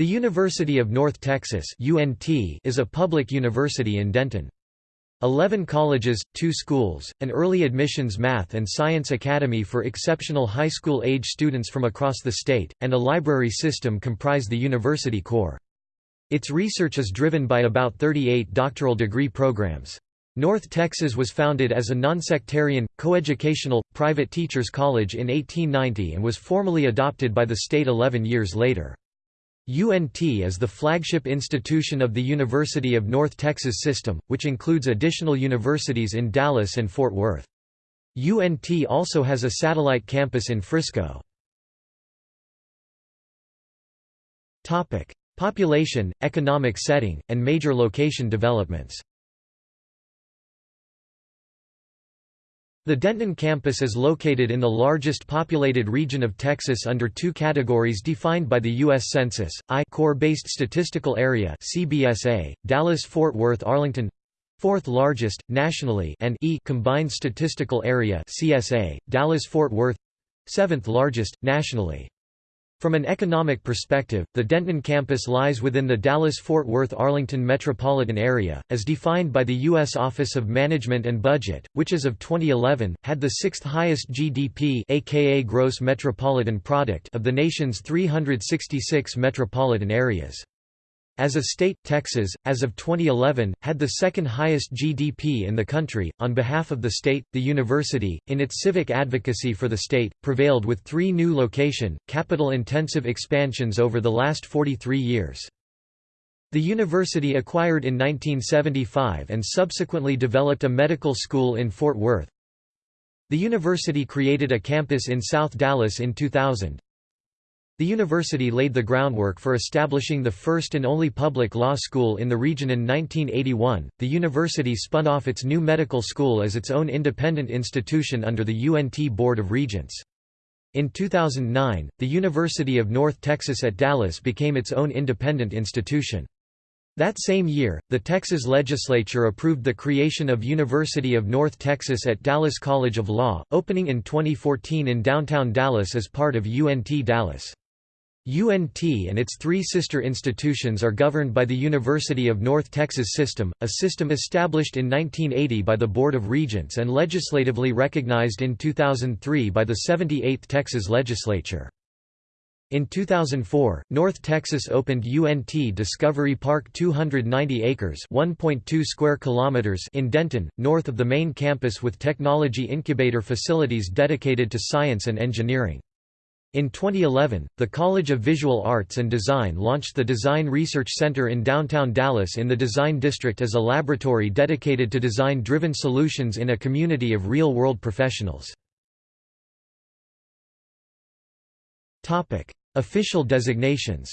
The University of North Texas is a public university in Denton. Eleven colleges, two schools, an early admissions math and science academy for exceptional high school age students from across the state, and a library system comprise the university core. Its research is driven by about 38 doctoral degree programs. North Texas was founded as a nonsectarian, coeducational, private teachers college in 1890 and was formally adopted by the state 11 years later. UNT is the flagship institution of the University of North Texas system, which includes additional universities in Dallas and Fort Worth. UNT also has a satellite campus in Frisco. Population, economic setting, and major location developments The Denton campus is located in the largest populated region of Texas under two categories defined by the U.S. Census, I core-based statistical area CBSA, Dallas-Fort Worth-Arlington fourth largest, nationally and E combined statistical area CSA, Dallas-Fort Worth seventh largest, nationally. From an economic perspective, the Denton campus lies within the Dallas-Fort Worth-Arlington metropolitan area, as defined by the U.S. Office of Management and Budget, which as of 2011, had the sixth highest GDP aka gross metropolitan product of the nation's 366 metropolitan areas. As a state, Texas, as of 2011, had the second highest GDP in the country. On behalf of the state, the university, in its civic advocacy for the state, prevailed with three new location, capital intensive expansions over the last 43 years. The university acquired in 1975 and subsequently developed a medical school in Fort Worth. The university created a campus in South Dallas in 2000. The university laid the groundwork for establishing the first and only public law school in the region in 1981. The university spun off its new medical school as its own independent institution under the UNT Board of Regents. In 2009, the University of North Texas at Dallas became its own independent institution. That same year, the Texas legislature approved the creation of University of North Texas at Dallas College of Law, opening in 2014 in downtown Dallas as part of UNT Dallas. UNT and its three sister institutions are governed by the University of North Texas System, a system established in 1980 by the Board of Regents and legislatively recognized in 2003 by the 78th Texas Legislature. In 2004, North Texas opened UNT Discovery Park 290 acres (1.2 square kilometers) in Denton, north of the main campus with technology incubator facilities dedicated to science and engineering. In 2011, the College of Visual Arts and Design launched the Design Research Center in downtown Dallas in the Design District as a laboratory dedicated to design-driven solutions in a community of real-world professionals. Official designations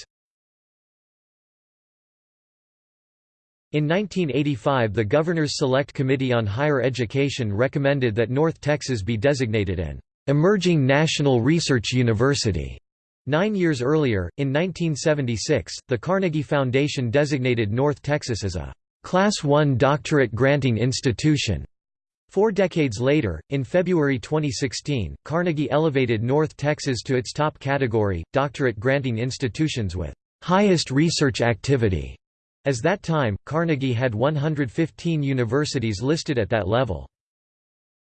In 1985 the Governor's Select Committee on Higher Education recommended that North Texas be designated an Emerging National Research University. Nine years earlier, in 1976, the Carnegie Foundation designated North Texas as a Class I doctorate granting institution. Four decades later, in February 2016, Carnegie elevated North Texas to its top category, doctorate granting institutions with highest research activity. As that time, Carnegie had 115 universities listed at that level.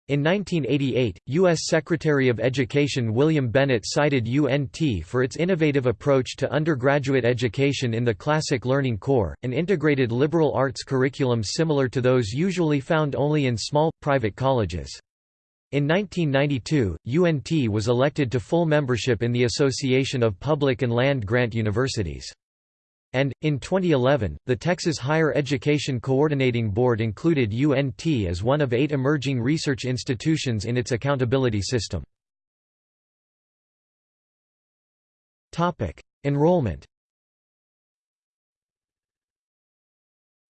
In 1988, U.S. Secretary of Education William Bennett cited UNT for its innovative approach to undergraduate education in the Classic Learning Core, an integrated liberal arts curriculum similar to those usually found only in small, private colleges. In 1992, UNT was elected to full membership in the Association of Public and Land Grant Universities. And, in 2011, the Texas Higher Education Coordinating Board included UNT as one of eight emerging research institutions in its accountability system. Enrollment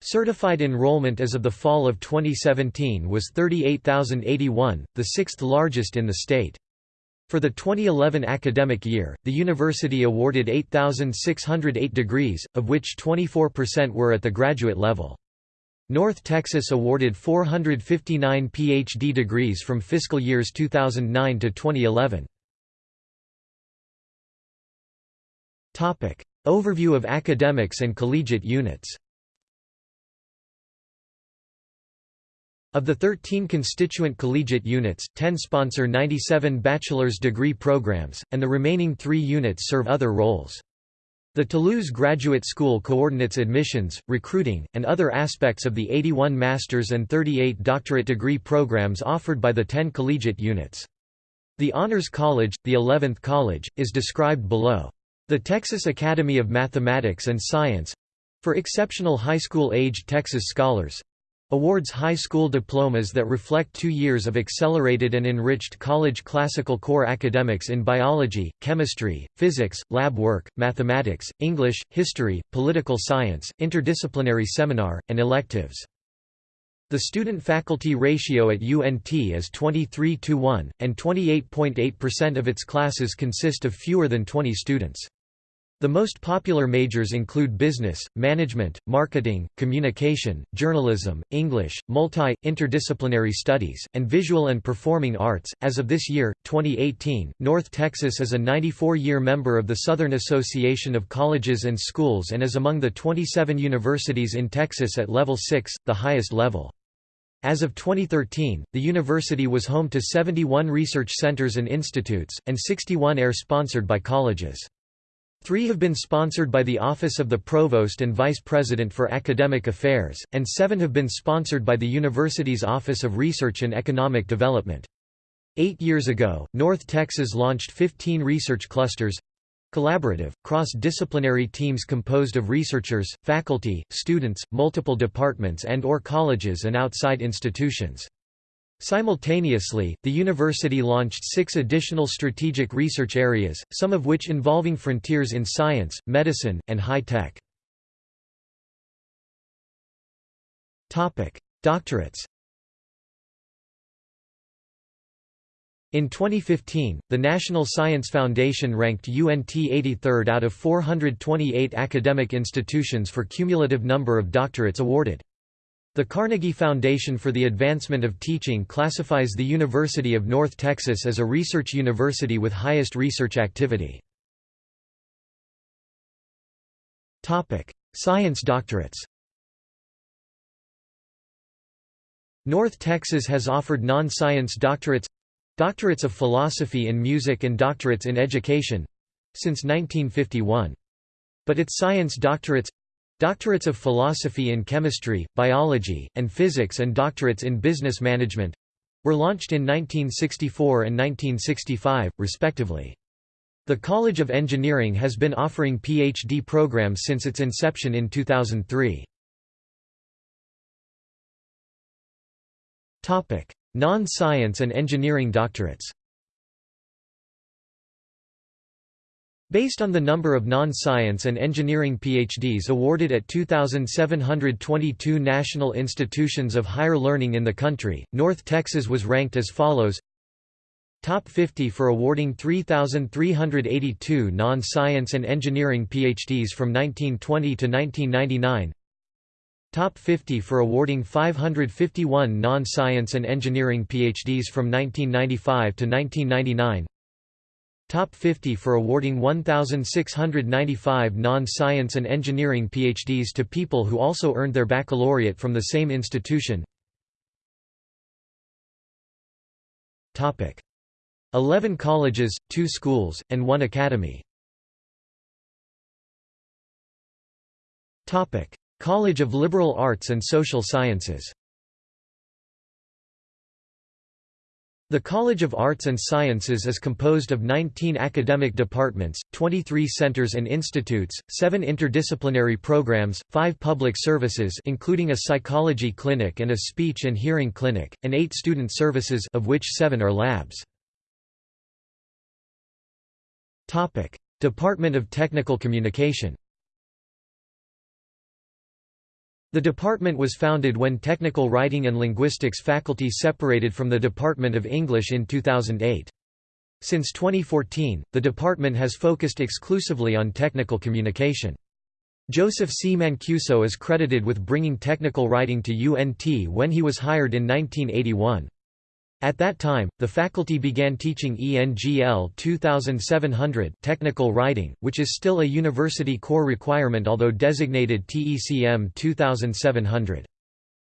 Certified enrollment as of the fall of 2017 was 38,081, the sixth largest in the state. For the 2011 academic year, the university awarded 8,608 degrees, of which 24% were at the graduate level. North Texas awarded 459 PhD degrees from fiscal years 2009 to 2011. Overview of academics and collegiate units Of the 13 constituent collegiate units, 10 sponsor 97 bachelor's degree programs, and the remaining three units serve other roles. The Toulouse Graduate School coordinates admissions, recruiting, and other aspects of the 81 master's and 38 doctorate degree programs offered by the 10 collegiate units. The Honors College, the 11th college, is described below. The Texas Academy of Mathematics and Science—for exceptional high school-aged Texas scholars, Awards high school diplomas that reflect two years of accelerated and enriched college classical core academics in biology, chemistry, physics, lab work, mathematics, English, history, political science, interdisciplinary seminar, and electives. The student-faculty ratio at UNT is 23 to 1, and 28.8% of its classes consist of fewer than 20 students. The most popular majors include business, management, marketing, communication, journalism, English, multi interdisciplinary studies, and visual and performing arts. As of this year, 2018, North Texas is a 94 year member of the Southern Association of Colleges and Schools and is among the 27 universities in Texas at level 6, the highest level. As of 2013, the university was home to 71 research centers and institutes, and 61 are sponsored by colleges. Three have been sponsored by the Office of the Provost and Vice President for Academic Affairs, and seven have been sponsored by the university's Office of Research and Economic Development. Eight years ago, North Texas launched 15 research clusters collaborative, cross-disciplinary teams composed of researchers, faculty, students, multiple departments and or colleges and outside institutions. Simultaneously, the university launched six additional strategic research areas, some of which involving frontiers in science, medicine, and high tech. Doctorates In 2015, the National Science Foundation ranked UNT 83rd out of 428 academic institutions for cumulative number of doctorates awarded. The Carnegie Foundation for the Advancement of Teaching classifies the University of North Texas as a research university with highest research activity. Science doctorates North Texas has offered non-science doctorates doctorates of philosophy in music and doctorates in education since 1951. But its science doctorates Doctorates of philosophy in chemistry, biology, and physics and doctorates in business management were launched in 1964 and 1965, respectively. The College of Engineering has been offering PhD programs since its inception in 2003. Non-science and engineering doctorates Based on the number of non-science and engineering PhDs awarded at 2,722 national institutions of higher learning in the country, North Texas was ranked as follows. Top 50 for awarding 3,382 non-science and engineering PhDs from 1920 to 1999 Top 50 for awarding 551 non-science and engineering PhDs from 1995 to 1999 Top 50 for awarding 1,695 non-science and engineering PhDs to people who also earned their baccalaureate from the same institution. 11 colleges, 2 schools, and 1 academy. College of Liberal Arts and Social Sciences The College of Arts and Sciences is composed of 19 academic departments, 23 centers and institutes, 7 interdisciplinary programs, 5 public services including a psychology clinic and a speech and hearing clinic, and 8 student services of which 7 are labs. Department of Technical Communication the department was founded when technical writing and linguistics faculty separated from the Department of English in 2008. Since 2014, the department has focused exclusively on technical communication. Joseph C. Mancuso is credited with bringing technical writing to UNT when he was hired in 1981. At that time, the faculty began teaching ENGL 2700 technical writing, which is still a university core requirement although designated TECM 2700.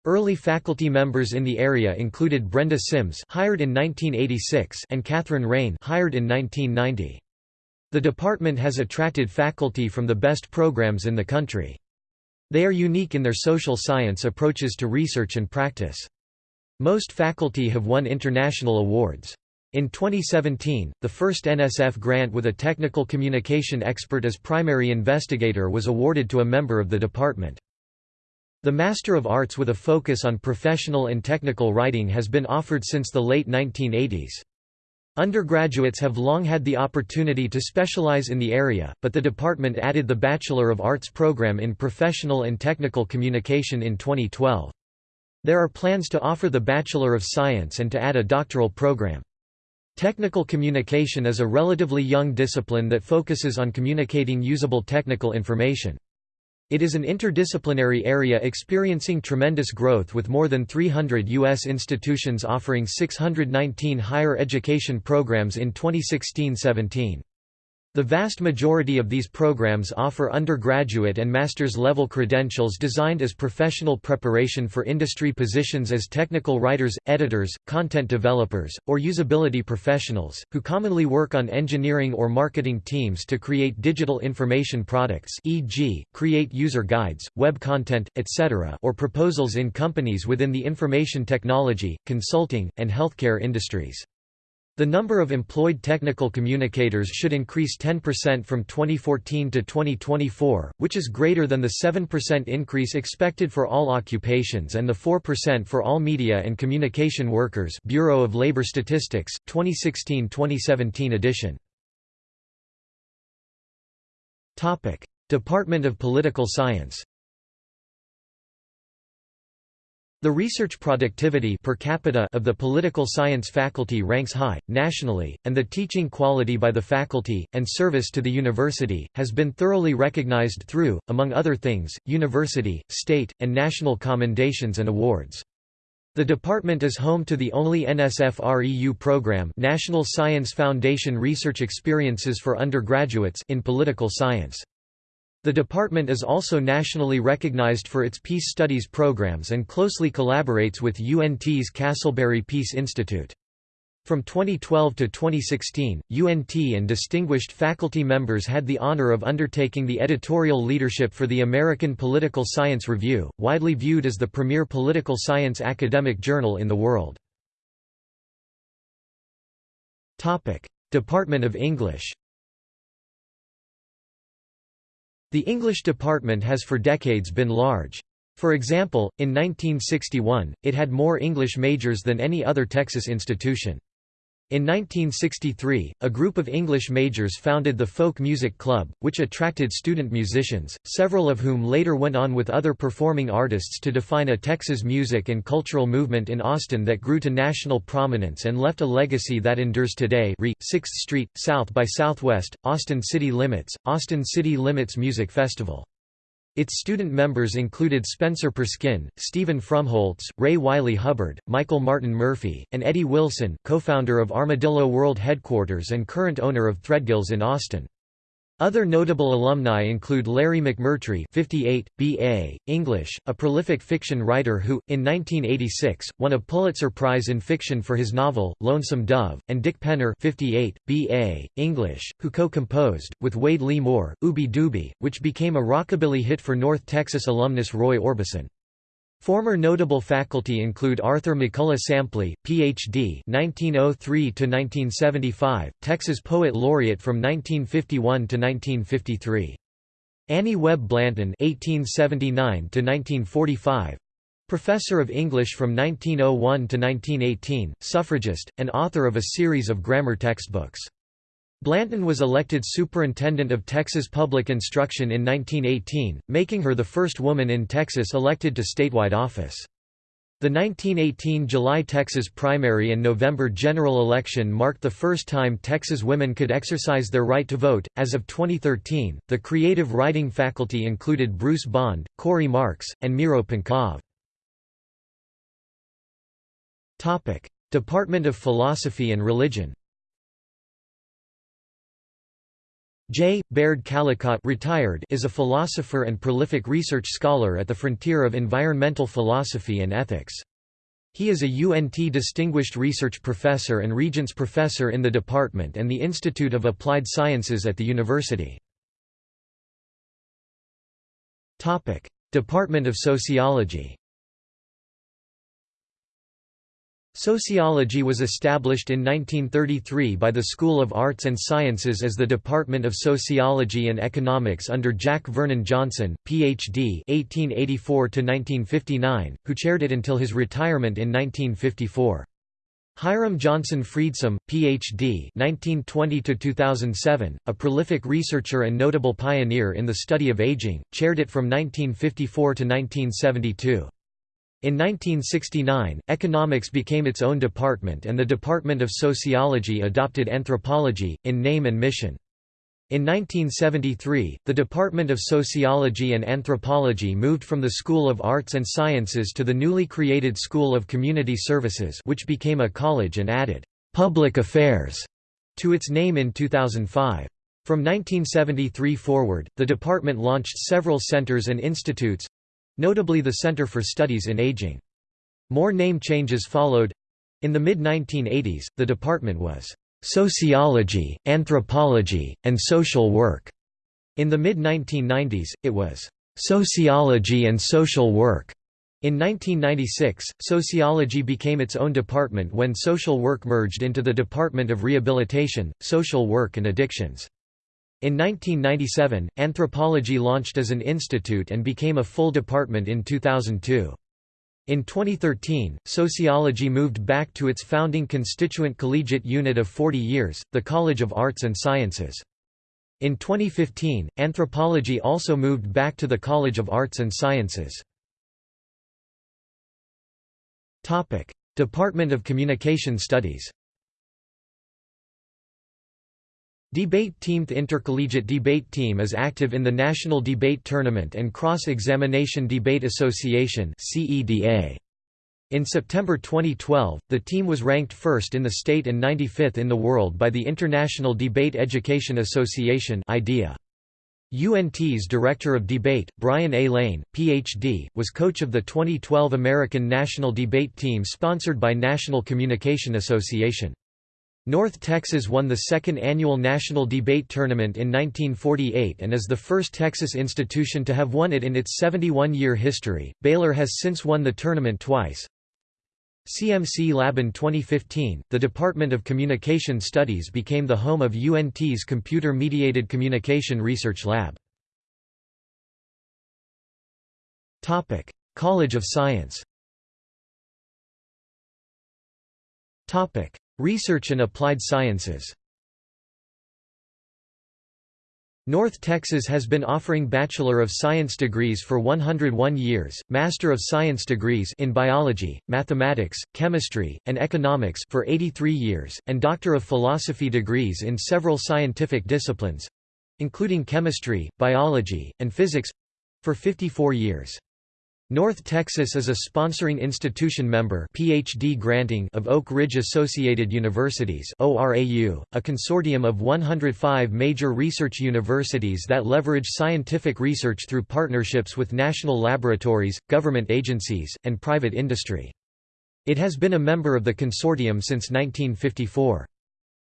Early faculty members in the area included Brenda Sims hired in 1986 and Kathryn Raign hired in 1990. The department has attracted faculty from the best programs in the country. They are unique in their social science approaches to research and practice. Most faculty have won international awards. In 2017, the first NSF grant with a technical communication expert as primary investigator was awarded to a member of the department. The Master of Arts with a focus on professional and technical writing has been offered since the late 1980s. Undergraduates have long had the opportunity to specialize in the area, but the department added the Bachelor of Arts program in Professional and Technical Communication in 2012. There are plans to offer the Bachelor of Science and to add a doctoral program. Technical communication is a relatively young discipline that focuses on communicating usable technical information. It is an interdisciplinary area experiencing tremendous growth with more than 300 U.S. institutions offering 619 higher education programs in 2016–17. The vast majority of these programs offer undergraduate and master's level credentials designed as professional preparation for industry positions as technical writers, editors, content developers, or usability professionals, who commonly work on engineering or marketing teams to create digital information products e.g., create user guides, web content, etc. or proposals in companies within the information technology, consulting, and healthcare industries. The number of employed technical communicators should increase 10% from 2014 to 2024, which is greater than the 7% increase expected for all occupations and the 4% for all media and communication workers Bureau of Labor Statistics, 2016-2017 edition. Department of Political Science The research productivity per capita of the political science faculty ranks high, nationally, and the teaching quality by the faculty, and service to the university, has been thoroughly recognized through, among other things, university, state, and national commendations and awards. The department is home to the only NSF-REU program National Science Foundation Research Experiences for Undergraduates in Political Science. The department is also nationally recognized for its peace studies programs and closely collaborates with UNT's Castleberry Peace Institute. From 2012 to 2016, UNT and distinguished faculty members had the honor of undertaking the editorial leadership for the American Political Science Review, widely viewed as the premier political science academic journal in the world. Department of English The English department has for decades been large. For example, in 1961, it had more English majors than any other Texas institution. In 1963, a group of English majors founded the Folk Music Club, which attracted student musicians, several of whom later went on with other performing artists to define a Texas music and cultural movement in Austin that grew to national prominence and left a legacy that endures today re 6th Street, South by Southwest, Austin City Limits, Austin City Limits Music Festival. Its student members included Spencer Perskin, Steven Fromholz, Ray Wylie Hubbard, Michael Martin Murphey, and Eddie Wilson co-founder of Armadillo World Headquarters and current owner of Threadgill's in Austin. Other notable alumni include Larry McMurtry 58, B.A., English, a prolific fiction writer who, in 1986, won a Pulitzer Prize in Fiction for his novel, Lonesome Dove, and Dick Penner 58, B.A., English, who co-composed, with Wade Lee Moore, Ooby Dooby, which became a rockabilly hit for North Texas alumnus Roy Orbison. Former notable faculty include Arthur McCullough Sampley, Ph.D. (1903–1975), Texas Poet Laureate from 1951 to 1953. Annie Webb Blanton (1879–1945), Professor of English from 1901 to 1918, suffragist, and author of a series of grammar textbooks. Blanton was elected Superintendent of Texas Public Instruction in 1918, making her the first woman in Texas elected to statewide office. The 1918 July Texas primary and November general election marked the first time Texas women could exercise their right to vote. As of 2013, the creative writing faculty included Bruce Bond, Corey Marks, and Miro Pankov. Topic: Department of Philosophy and Religion J. Baird Callicott retired is a philosopher and prolific research scholar at the frontier of environmental philosophy and ethics. He is a UNT Distinguished Research Professor and Regents Professor in the department and the Institute of Applied Sciences at the university. Department of Sociology Sociology was established in 1933 by the School of Arts and Sciences as the Department of Sociology and Economics under Jack Vernon Johnson, Ph.D. (1884–1959), who chaired it until his retirement in 1954. Hiram Johnson Friedsam, Ph.D. (1920–2007), a prolific researcher and notable pioneer in the study of aging, chaired it from 1954 to 1972. In 1969, economics became its own department and the Department of Sociology adopted anthropology, in name and mission. In 1973, the Department of Sociology and Anthropology moved from the School of Arts and Sciences to the newly created School of Community Services which became a college and added «public affairs» to its name in 2005. From 1973 forward, the department launched several centers and institutes, Notably the Center for Studies in Aging. More name changes followed. In the mid-1980s, the department was sociology, anthropology, and social work. In the mid-1990s, it was sociology and social work. In 1996, sociology became its own department when social work merged into the Department of Rehabilitation, Social Work and Addictions. In 1997, anthropology launched as an institute and became a full department in 2002. In 2013, sociology moved back to its founding constituent collegiate unit of 40 years, the College of Arts and Sciences. In 2015, anthropology also moved back to the College of Arts and Sciences. Department of Communication Studies Debate Team The Intercollegiate Debate Team is active in the National Debate Tournament and Cross-Examination Debate Association In September 2012, the team was ranked first in the state and 95th in the world by the International Debate Education Association IDEA. UNT's Director of Debate, Brian A. Lain, Ph.D., was coach of the 2012 American National Debate Team sponsored by National Communication Association. North Texas won the second annual National Debate Tournament in 1948 and is the first Texas institution to have won it in its 71-year history. Baylor has since won the tournament twice. CMC Lab in 2015, the Department of Communication Studies became the home of UNT's Computer Mediated Communication Research Lab. Topic: College of Science. Topic: Research and Applied Sciences North Texas has been offering Bachelor of Science degrees for 101 years, Master of Science degrees in biology, mathematics, chemistry, and economics for 83 years, and Doctor of Philosophy degrees in several scientific disciplines—including chemistry, biology, and physics—for 54 years. North Texas is a sponsoring institution member PhD granting of Oak Ridge Associated Universities ORAU, a consortium of 105 major research universities that leverage scientific research through partnerships with national laboratories, government agencies, and private industry. It has been a member of the consortium since 1954.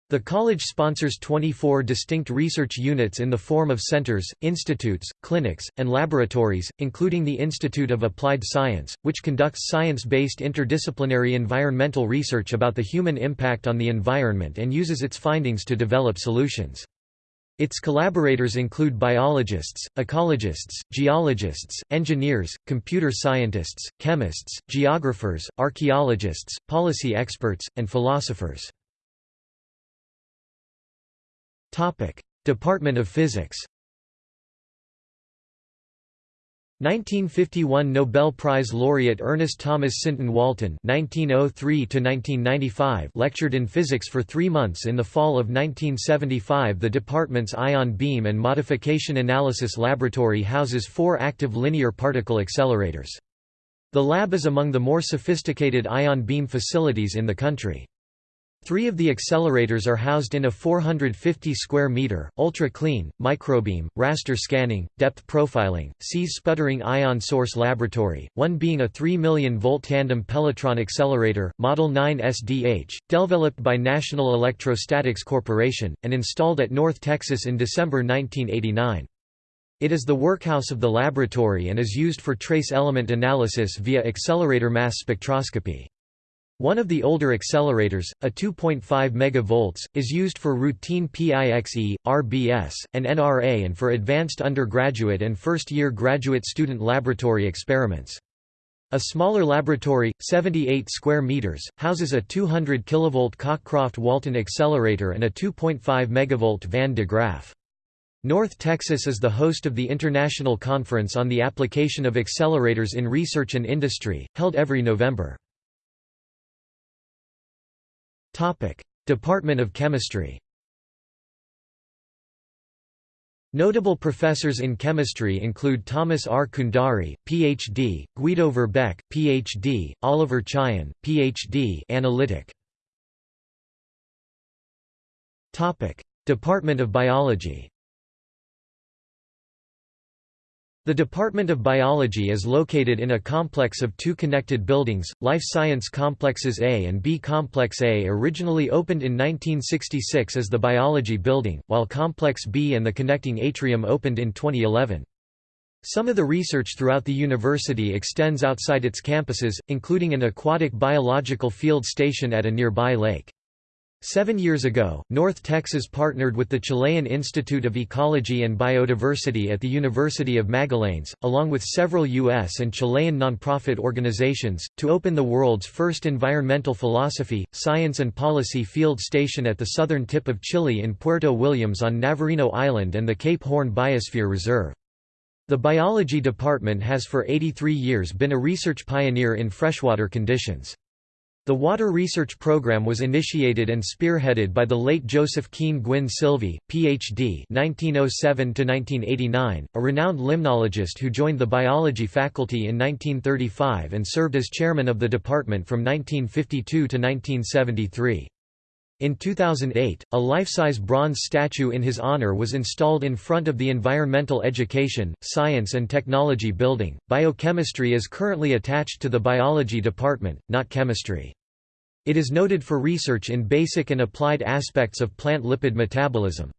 The college sponsors 24 distinct research units in the form of centers, institutes, clinics, and laboratories, including the Institute of Applied Science, which conducts science-based interdisciplinary environmental research about the human impact on the environment and uses its findings to develop solutions. Its collaborators include biologists, ecologists, geologists, engineers, computer scientists, chemists, geographers, archaeologists, policy experts, and philosophers. Department of Physics 1951 Nobel Prize laureate Ernest Thomas Sinton Walton (1903–1995) lectured in physics for three months in the fall of 1975. The department's ion beam and modification analysis laboratory houses four active linear particle accelerators. The lab is among the more sophisticated ion beam facilities in the country. Three of the accelerators are housed in a 450 square meter, ultra-clean, microbeam, raster scanning, depth profiling, SEES sputtering ion source laboratory, one being a 3 million volt tandem Pelletron accelerator, Model 9 SDH, developed by National Electrostatics Corporation, and installed at North Texas in December 1989. It is the workhouse of the laboratory and is used for trace element analysis via accelerator mass spectroscopy. One of the older accelerators, a 2.5 MV, is used for routine PIXE, RBS, and NRA and for advanced undergraduate and first-year graduate student laboratory experiments. A smaller laboratory, 78 square meters, houses a 200 kV Cockcroft-Walton accelerator and a 2.5 MV Van de Graaff. North Texas is the host of the International Conference on the Application of Accelerators in Research and Industry, held every November. Department of Chemistry Notable professors in chemistry include Thomas R. Cundari, Ph.D., Guido Verbeck, Ph.D., Oliver Chyan, Ph.D. Analytic. Department of Biology The Department of Biology is located in a complex of two connected buildings, Life Science Complexes A and B. Complex A originally opened in 1966 as the Biology Building, while Complex B and the connecting atrium opened in 2011. Some of the research throughout the university extends outside its campuses, including an aquatic biological field station at a nearby lake. Seven years ago, North Texas partnered with the Chilean Institute of Ecology and Biodiversity at the University of Magallanes, along with several U.S. and Chilean nonprofit organizations, to open the world's first environmental philosophy, science and policy field station at the southern tip of Chile in Puerto Williams on Navarino Island and the Cape Horn Biosphere Reserve. The biology department has for 83 years been a research pioneer in freshwater conditions. The water research program was initiated and spearheaded by the late Joseph Keene Gwynn Silvey, Ph.D. (1907–1989), a renowned limnologist who joined the biology faculty in 1935 and served as chairman of the department from 1952 to 1973. In 2008, a life-size bronze statue in his honor was installed in front of the Environmental Education, Science and Technology Building. Biochemistry is currently attached to the biology department, not chemistry. It is noted for research in basic and applied aspects of plant lipid metabolism.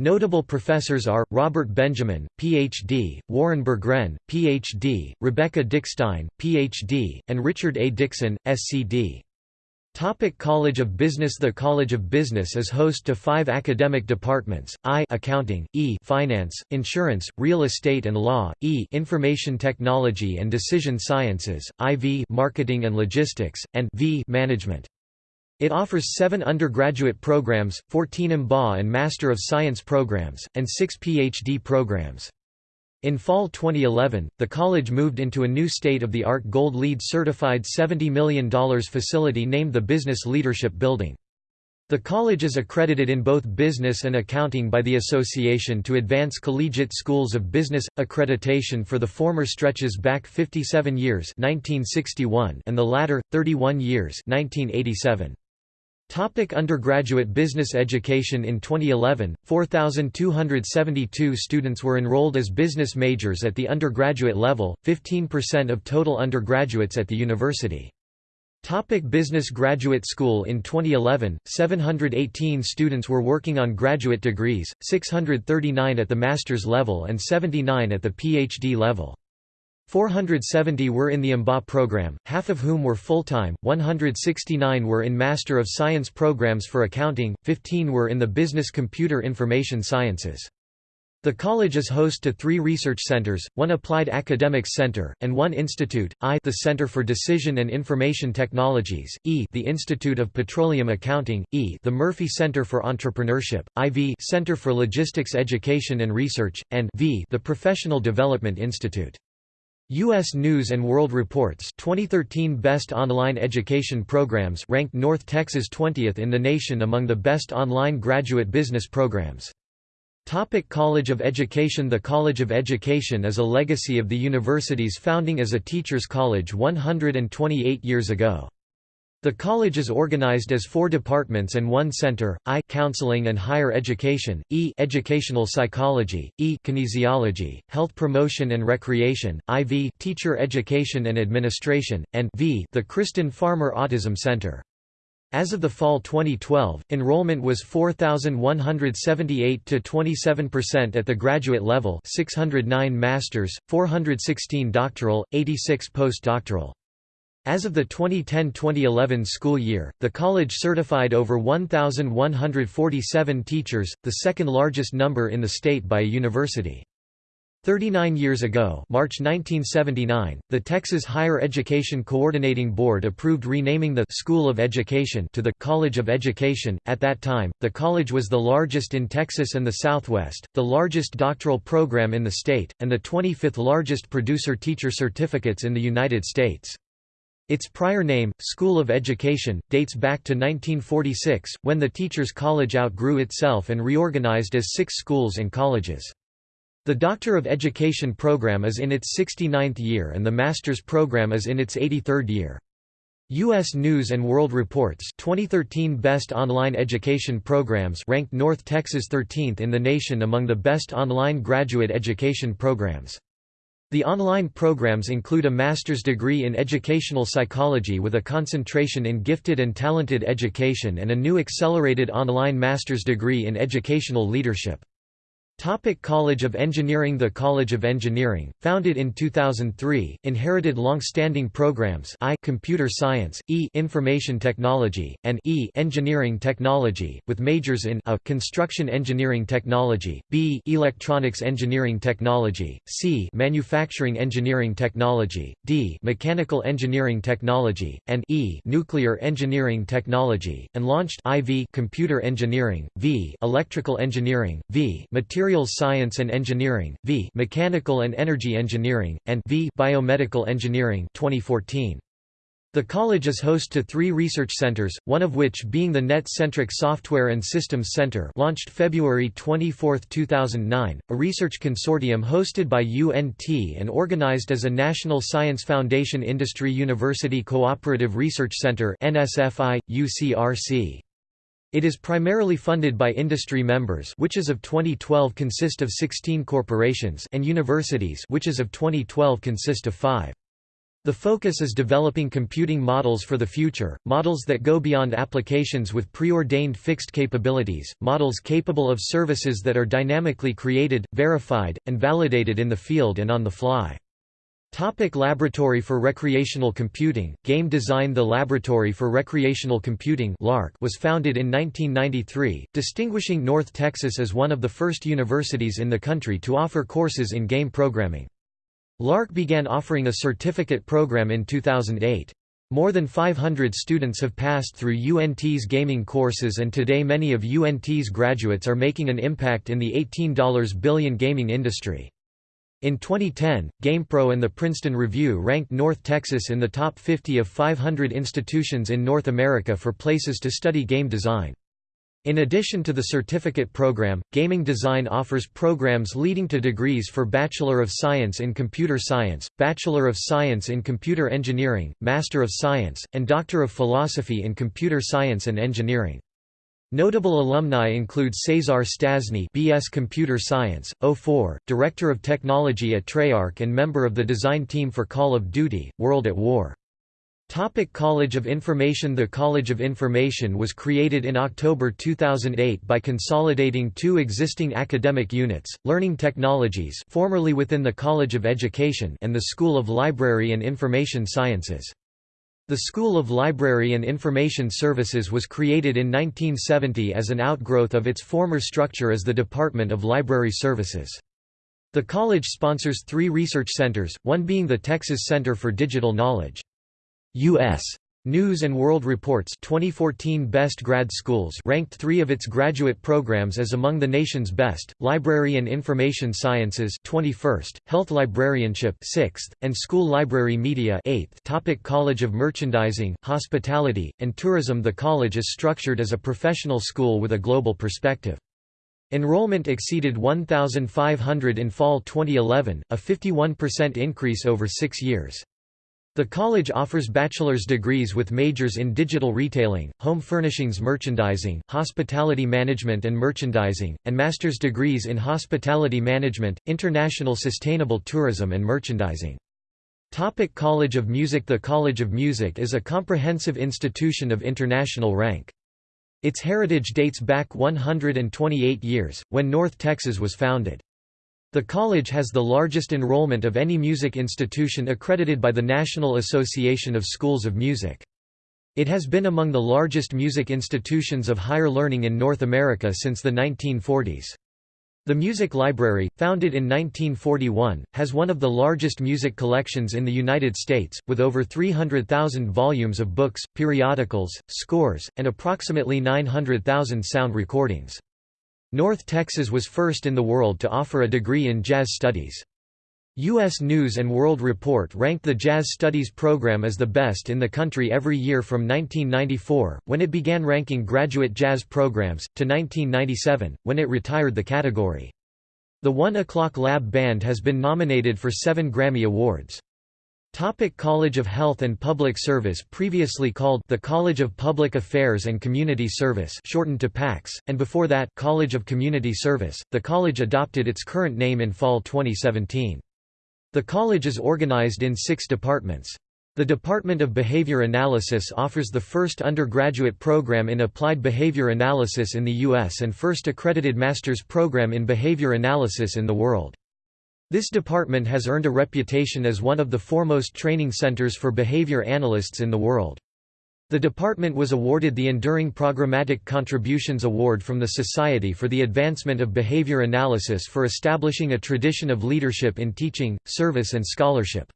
Notable professors are, Robert Benjamin, Ph.D., Warren Berggren, Ph.D., Rebecca Dickstein, Ph.D., and Richard A. Dixon, SC.D. Topic College of Business The College of Business is host to five academic departments, I Accounting, E Finance, Insurance, Real Estate and Law, E Information Technology and Decision Sciences, IV Marketing and Logistics, and V Management. It offers seven undergraduate programs, 14 MBA and Master of Science programs, and six PhD programs. In fall 2011, the college moved into a new state-of-the-art Gold LEED certified $70 million facility named the Business Leadership Building. The college is accredited in both business and accounting by the Association to Advance Collegiate Schools of Business accreditation for the former stretches back 57 years 1961 and the latter 31 years 1987. Topic undergraduate business education In 2011, 4,272 students were enrolled as business majors at the undergraduate level, 15% of total undergraduates at the university. Topic business Graduate School In 2011, 718 students were working on graduate degrees, 639 at the master's level and 79 at the PhD level. 470 were in the MBA program, half of whom were full-time, 169 were in Master of Science programs for accounting, 15 were in the Business Computer Information Sciences. The college is host to three research centers, one applied academics center, and one institute, I the Center for Decision and Information Technologies, E the Institute of Petroleum Accounting, E the Murphy Center for Entrepreneurship, IV Center for Logistics Education and Research, and V the Professional Development Institute. U.S. News & World Report's 2013 Best Online Education Programs ranked North Texas 20th in the nation among the best online graduate business programs. Topic College of Education The College of Education is a legacy of the university's founding as a teachers' college 128 years ago. The college is organized as four departments and one center, I Counseling and Higher Education, E Educational Psychology, E Kinesiology, Health Promotion and Recreation, IV Teacher Education and Administration, and V the Kristin Farmer Autism Center. As of the fall 2012, enrollment was 4,178 to 27% at the graduate level 609 masters, 416 doctoral, 86 postdoctoral. As of the 2010–2011 school year, the college certified over 1,147 teachers, the second largest number in the state by a university. 39 years ago March 1979, the Texas Higher Education Coordinating Board approved renaming the School of Education to the College of Education. At that time, the college was the largest in Texas and the Southwest, the largest doctoral program in the state, and the 25th largest producer teacher certificates in the United States. Its prior name, School of Education, dates back to 1946, when the Teachers College outgrew itself and reorganized as six schools and colleges. The Doctor of Education program is in its 69th year and the Master's program is in its 83rd year. U.S. News & World Report's 2013 Best Online Education Programs ranked North Texas 13th in the nation among the best online graduate education programs. The online programs include a master's degree in educational psychology with a concentration in gifted and talented education and a new accelerated online master's degree in educational leadership. Topic College of Engineering The College of Engineering, founded in 2003, inherited long-standing programs I Computer Science, E Information Technology, and E Engineering Technology, with majors in A Construction Engineering Technology, B Electronics Engineering Technology, C Manufacturing Engineering Technology, D Mechanical Engineering Technology, and E Nuclear Engineering Technology, and launched IV Computer Engineering, V Electrical Engineering, V Material Materials Science and Engineering, V Mechanical and Energy Engineering, and V Biomedical Engineering 2014. The college is host to three research centers, one of which being the Net-Centric Software and Systems Center launched February 24, 2009, a research consortium hosted by UNT and organized as a National Science Foundation Industry University Cooperative Research Center NSFI, UCRC. It is primarily funded by industry members which as of 2012 consist of 16 corporations and universities which as of 2012 consist of 5. The focus is developing computing models for the future, models that go beyond applications with preordained fixed capabilities, models capable of services that are dynamically created, verified, and validated in the field and on the fly. Topic Laboratory for Recreational Computing, Game Design The Laboratory for Recreational Computing was founded in 1993, distinguishing North Texas as one of the first universities in the country to offer courses in game programming. LARC began offering a certificate program in 2008. More than 500 students have passed through UNT's gaming courses and today many of UNT's graduates are making an impact in the $18 billion gaming industry. In 2010, GamePro and the Princeton Review ranked North Texas in the top 50 of 500 institutions in North America for places to study game design. In addition to the certificate program, Gaming Design offers programs leading to degrees for Bachelor of Science in Computer Science, Bachelor of Science in Computer Engineering, Master of Science, and Doctor of Philosophy in Computer Science and Engineering. Notable alumni include Cesar Stastny BS Computer Science, 04, Director of Technology at Treyarch and member of the design team for Call of Duty, World at War. Topic College of Information The College of Information was created in October 2008 by consolidating two existing academic units, Learning Technologies formerly within the College of Education and the School of Library and Information Sciences. The School of Library and Information Services was created in 1970 as an outgrowth of its former structure as the Department of Library Services. The college sponsors three research centers, one being the Texas Center for Digital Knowledge. U.S. News and World Report's 2014 Best Grad Schools ranked three of its graduate programs as among the nation's best, Library and Information Sciences 21st, Health Librarianship 6th, and School Library Media 8th. Topic college of Merchandising, Hospitality, and Tourism The college is structured as a professional school with a global perspective. Enrollment exceeded 1,500 in fall 2011, a 51% increase over six years. The college offers bachelor's degrees with majors in digital retailing, home furnishings merchandising, hospitality management and merchandising, and master's degrees in hospitality management, international sustainable tourism and merchandising. Topic College of Music The College of Music is a comprehensive institution of international rank. Its heritage dates back 128 years, when North Texas was founded. The college has the largest enrollment of any music institution accredited by the National Association of Schools of Music. It has been among the largest music institutions of higher learning in North America since the 1940s. The Music Library, founded in 1941, has one of the largest music collections in the United States, with over 300,000 volumes of books, periodicals, scores, and approximately 900,000 sound recordings. North Texas was first in the world to offer a degree in jazz studies. U.S. News & World Report ranked the Jazz Studies program as the best in the country every year from 1994, when it began ranking graduate jazz programs, to 1997, when it retired the category. The One O'Clock Lab Band has been nominated for seven Grammy Awards. Topic College of Health and Public Service Previously called the College of Public Affairs and Community Service shortened to PACS, and before that College of Community Service, the college adopted its current name in fall 2017. The college is organized in six departments. The Department of Behavior Analysis offers the first undergraduate program in applied behavior analysis in the U.S. and first accredited master's program in behavior analysis in the world. This department has earned a reputation as one of the foremost training centers for behavior analysts in the world. The department was awarded the Enduring Programmatic Contributions Award from the Society for the Advancement of Behavior Analysis for establishing a tradition of leadership in teaching, service and scholarship.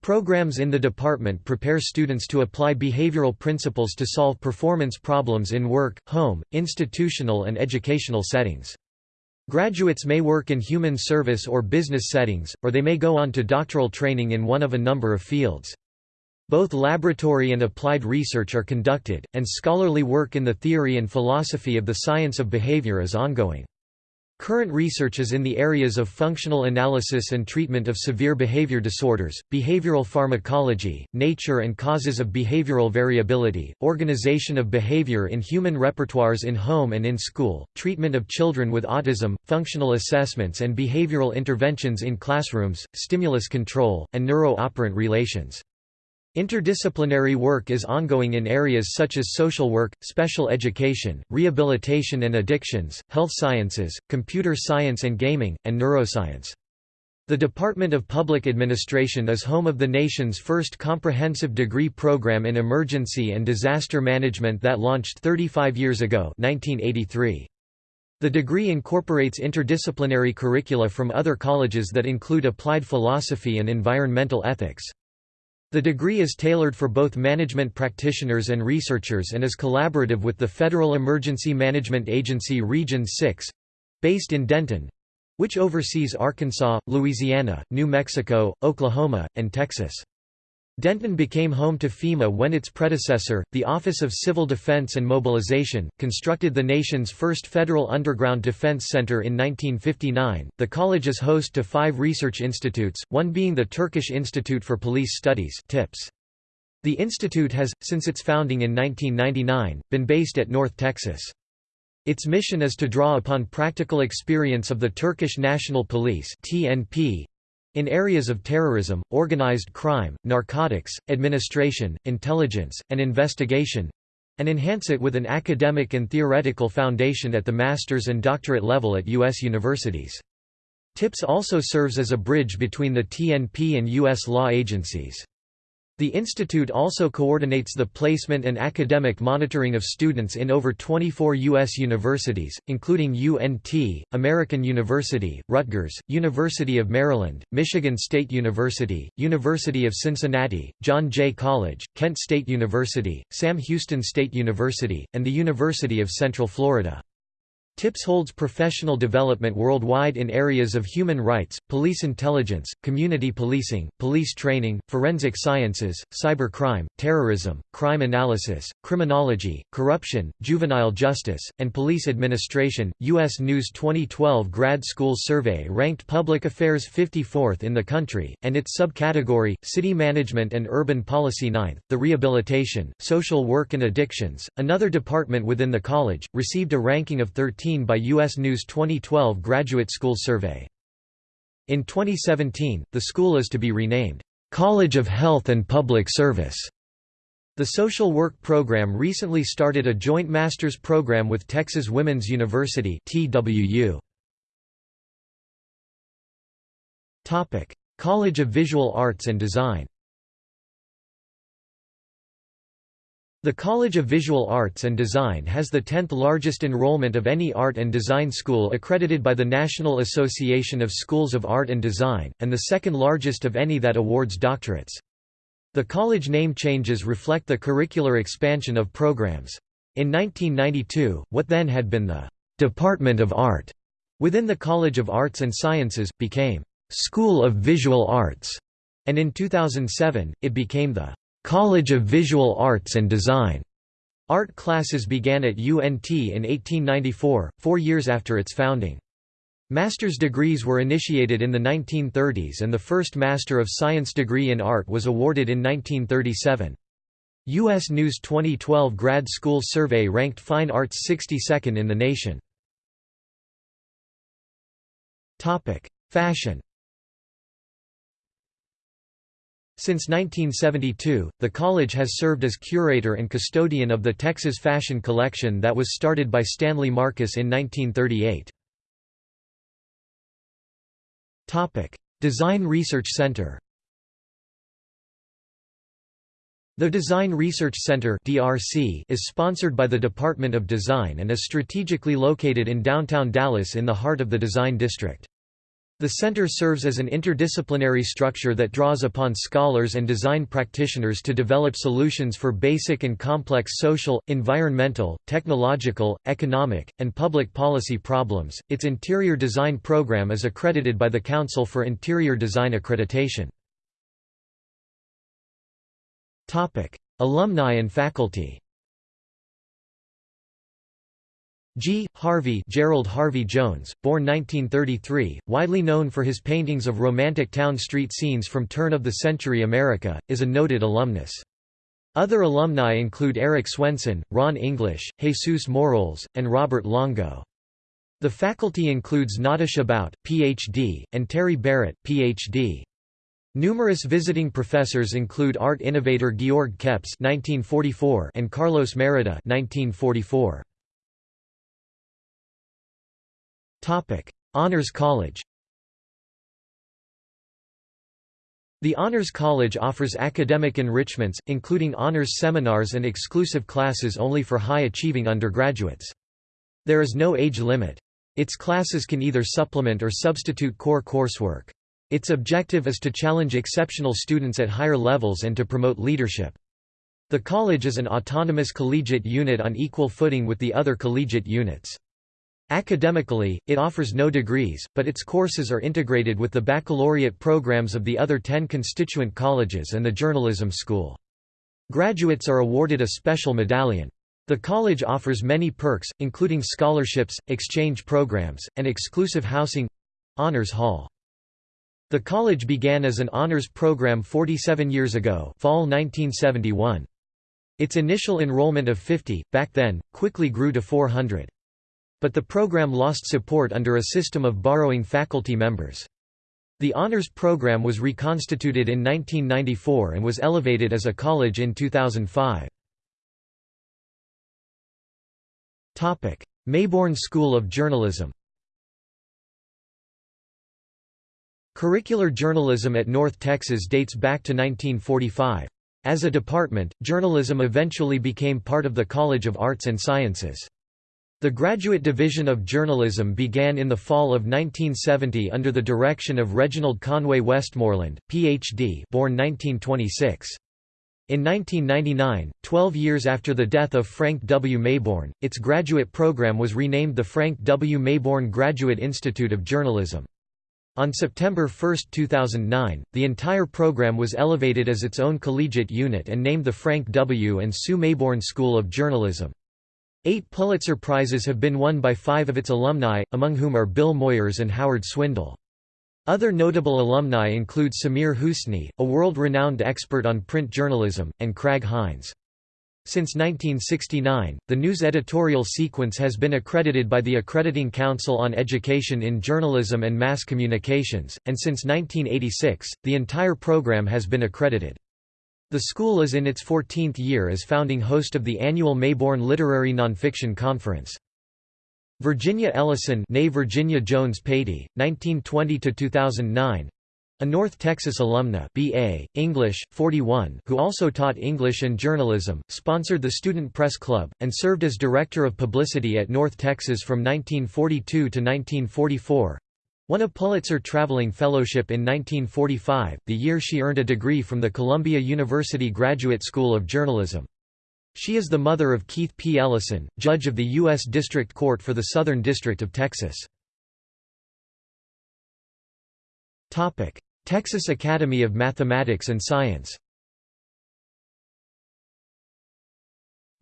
Programs in the department prepare students to apply behavioral principles to solve performance problems in work, home, institutional and educational settings. Graduates may work in human service or business settings, or they may go on to doctoral training in one of a number of fields. Both laboratory and applied research are conducted, and scholarly work in the theory and philosophy of the science of behavior is ongoing. Current research is in the areas of functional analysis and treatment of severe behavior disorders, behavioral pharmacology, nature and causes of behavioral variability, organization of behavior in human repertoires in home and in school, treatment of children with autism, functional assessments and behavioral interventions in classrooms, stimulus control, and neuro-operant relations. Interdisciplinary work is ongoing in areas such as social work, special education, rehabilitation and addictions, health sciences, computer science and gaming, and neuroscience. The Department of Public Administration is home of the nation's first comprehensive degree program in emergency and disaster management that launched 35 years ago 1983. The degree incorporates interdisciplinary curricula from other colleges that include applied philosophy and environmental ethics. The degree is tailored for both management practitioners and researchers and is collaborative with the Federal Emergency Management Agency Region 6 based in Denton which oversees Arkansas, Louisiana, New Mexico, Oklahoma, and Texas. Denton became home to FEMA when its predecessor, the Office of Civil Defense and Mobilization, constructed the nation's first federal underground defense center in 1959. The college is host to five research institutes, one being the Turkish Institute for Police Studies (TIPS). The institute has, since its founding in 1999, been based at North Texas. Its mission is to draw upon practical experience of the Turkish National Police (TNP), in areas of terrorism, organized crime, narcotics, administration, intelligence, and investigation and enhance it with an academic and theoretical foundation at the master's and doctorate level at U.S. universities. TIPS also serves as a bridge between the TNP and U.S. law agencies. The institute also coordinates the placement and academic monitoring of students in over 24 U.S. universities, including UNT, American University, Rutgers, University of Maryland, Michigan State University, University of Cincinnati, John Jay College, Kent State University, Sam Houston State University, and the University of Central Florida. TIPS holds professional development worldwide in areas of human rights, police intelligence, community policing, police training, forensic sciences, cybercrime, terrorism, crime analysis, criminology, corruption, juvenile justice, and police administration. U.S. News 2012 Grad School Survey ranked public affairs 54th in the country, and its subcategory, city management and urban policy 9th. The rehabilitation, social work and addictions, another department within the college, received a ranking of 13 by U.S. News 2012 Graduate School Survey. In 2017, the school is to be renamed, "'College of Health and Public Service'". The social work program recently started a joint master's program with Texas Women's University TWU. College of Visual Arts and Design The College of Visual Arts and Design has the 10th largest enrollment of any art and design school accredited by the National Association of Schools of Art and Design, and the second largest of any that awards doctorates. The college name changes reflect the curricular expansion of programs. In 1992, what then had been the Department of Art within the College of Arts and Sciences, became School of Visual Arts, and in 2007, it became the College of Visual Arts and Design. Art classes began at UNT in 1894, four years after its founding. Master's degrees were initiated in the 1930s and the first Master of Science degree in art was awarded in 1937. U.S. News 2012 Grad School Survey ranked fine arts 62nd in the nation. Fashion Since 1972, the college has served as curator and custodian of the Texas Fashion Collection that was started by Stanley Marcus in 1938. Design Research Center The Design Research Center (DRC) is sponsored by the Department of Design and is strategically located in downtown Dallas in the heart of the Design District. The center serves as an interdisciplinary structure that draws upon scholars and design practitioners to develop solutions for basic and complex social, environmental, technological, economic, and public policy problems. Its interior design program is accredited by the Council for Interior Design Accreditation. Topic: Alumni and faculty. G. Harvey Gerald Harvey Jones, born 1933, widely known for his paintings of romantic town street scenes from turn-of-the-century America, is a noted alumnus. Other alumni include Eric Swenson, Ron English, Jesus Moroles, and Robert Longo. The faculty includes Natasha Bout, Ph.D., and Terry Barrett, Ph.D. Numerous visiting professors include art innovator Georg Kepps (1944) and Carlos Merida (1944). Honors College The Honors College offers academic enrichments, including honors seminars and exclusive classes only for high-achieving undergraduates. There is no age limit. Its classes can either supplement or substitute core coursework. Its objective is to challenge exceptional students at higher levels and to promote leadership. The college is an autonomous collegiate unit on equal footing with the other collegiate units. Academically, it offers no degrees, but its courses are integrated with the baccalaureate programs of the other ten constituent colleges and the journalism school. Graduates are awarded a special medallion. The college offers many perks, including scholarships, exchange programs, and exclusive housing—Honors Hall. The college began as an honors program 47 years ago fall 1971. Its initial enrollment of 50, back then, quickly grew to 400. But the program lost support under a system of borrowing faculty members. The honors program was reconstituted in 1994 and was elevated as a college in 2005. Mayborn School of Journalism Curricular journalism at North Texas dates back to 1945. As a department, journalism eventually became part of the College of Arts and Sciences. The Graduate Division of Journalism began in the fall of 1970 under the direction of Reginald Conway Westmoreland, Ph.D. born 1926. In 1999, 12 years after the death of Frank W. Mayborn, its graduate program was renamed the Frank W. Mayborn Graduate Institute of Journalism. On September 1, 2009, the entire program was elevated as its own collegiate unit and named the Frank W. and Sue Mayborn School of Journalism. Eight Pulitzer Prizes have been won by five of its alumni, among whom are Bill Moyers and Howard Swindle. Other notable alumni include Samir Husni, a world-renowned expert on print journalism, and Craig Hines. Since 1969, the news editorial sequence has been accredited by the Accrediting Council on Education in Journalism and Mass Communications, and since 1986, the entire program has been accredited. The school is in its 14th year as founding host of the annual Mayborn Literary Nonfiction Conference. Virginia Ellison née Virginia Jones Patey, 1920–2009 a North Texas alumna BA, English, 41 who also taught English and journalism, sponsored the Student Press Club, and served as Director of Publicity at North Texas from 1942 to 1944 won a Pulitzer Traveling Fellowship in 1945, the year she earned a degree from the Columbia University Graduate School of Journalism. She is the mother of Keith P. Ellison, judge of the U.S. District Court for the Southern District of Texas. Texas Academy of Mathematics and Science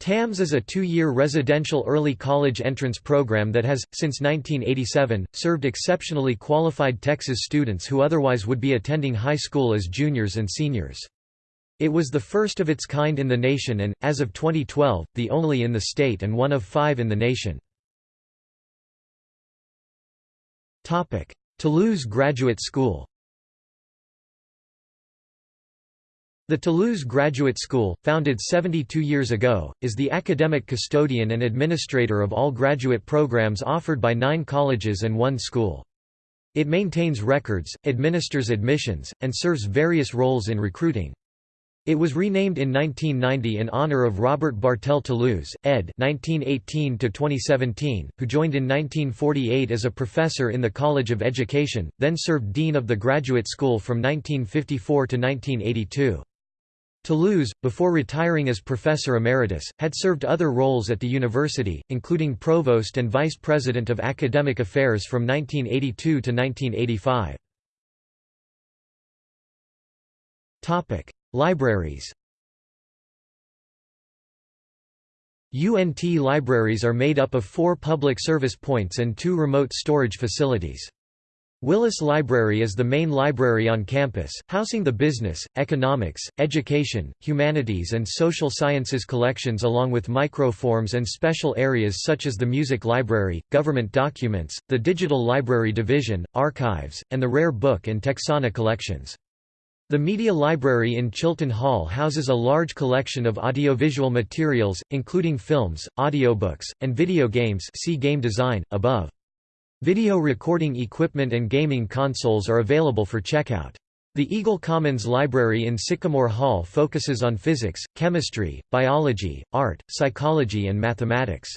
TAMS is a two-year residential early college entrance program that has, since 1987, served exceptionally qualified Texas students who otherwise would be attending high school as juniors and seniors. It was the first of its kind in the nation and, as of 2012, the only in the state and one of five in the nation. Toulouse Graduate School The Toulouse Graduate School, founded 72 years ago, is the academic custodian and administrator of all graduate programs offered by nine colleges and one school. It maintains records, administers admissions, and serves various roles in recruiting. It was renamed in 1990 in honor of Robert Bartel Toulouse, ed. 1918 2017, who joined in 1948 as a professor in the College of Education, then served dean of the graduate school from 1954 to 1982. Toulouse, before retiring as professor emeritus, had served other roles at the university, including provost and vice president of academic affairs from 1982 to 1985. Topic: Libraries UNT libraries are made up of four public service points and two remote storage facilities. Willis Library is the main library on campus, housing the business, economics, education, humanities and social sciences collections along with microforms and special areas such as the music library, government documents, the digital library division, archives, and the rare book and Texana collections. The Media Library in Chilton Hall houses a large collection of audiovisual materials, including films, audiobooks, and video games see game design, above. Video recording equipment and gaming consoles are available for checkout. The Eagle Commons Library in Sycamore Hall focuses on physics, chemistry, biology, art, psychology and mathematics.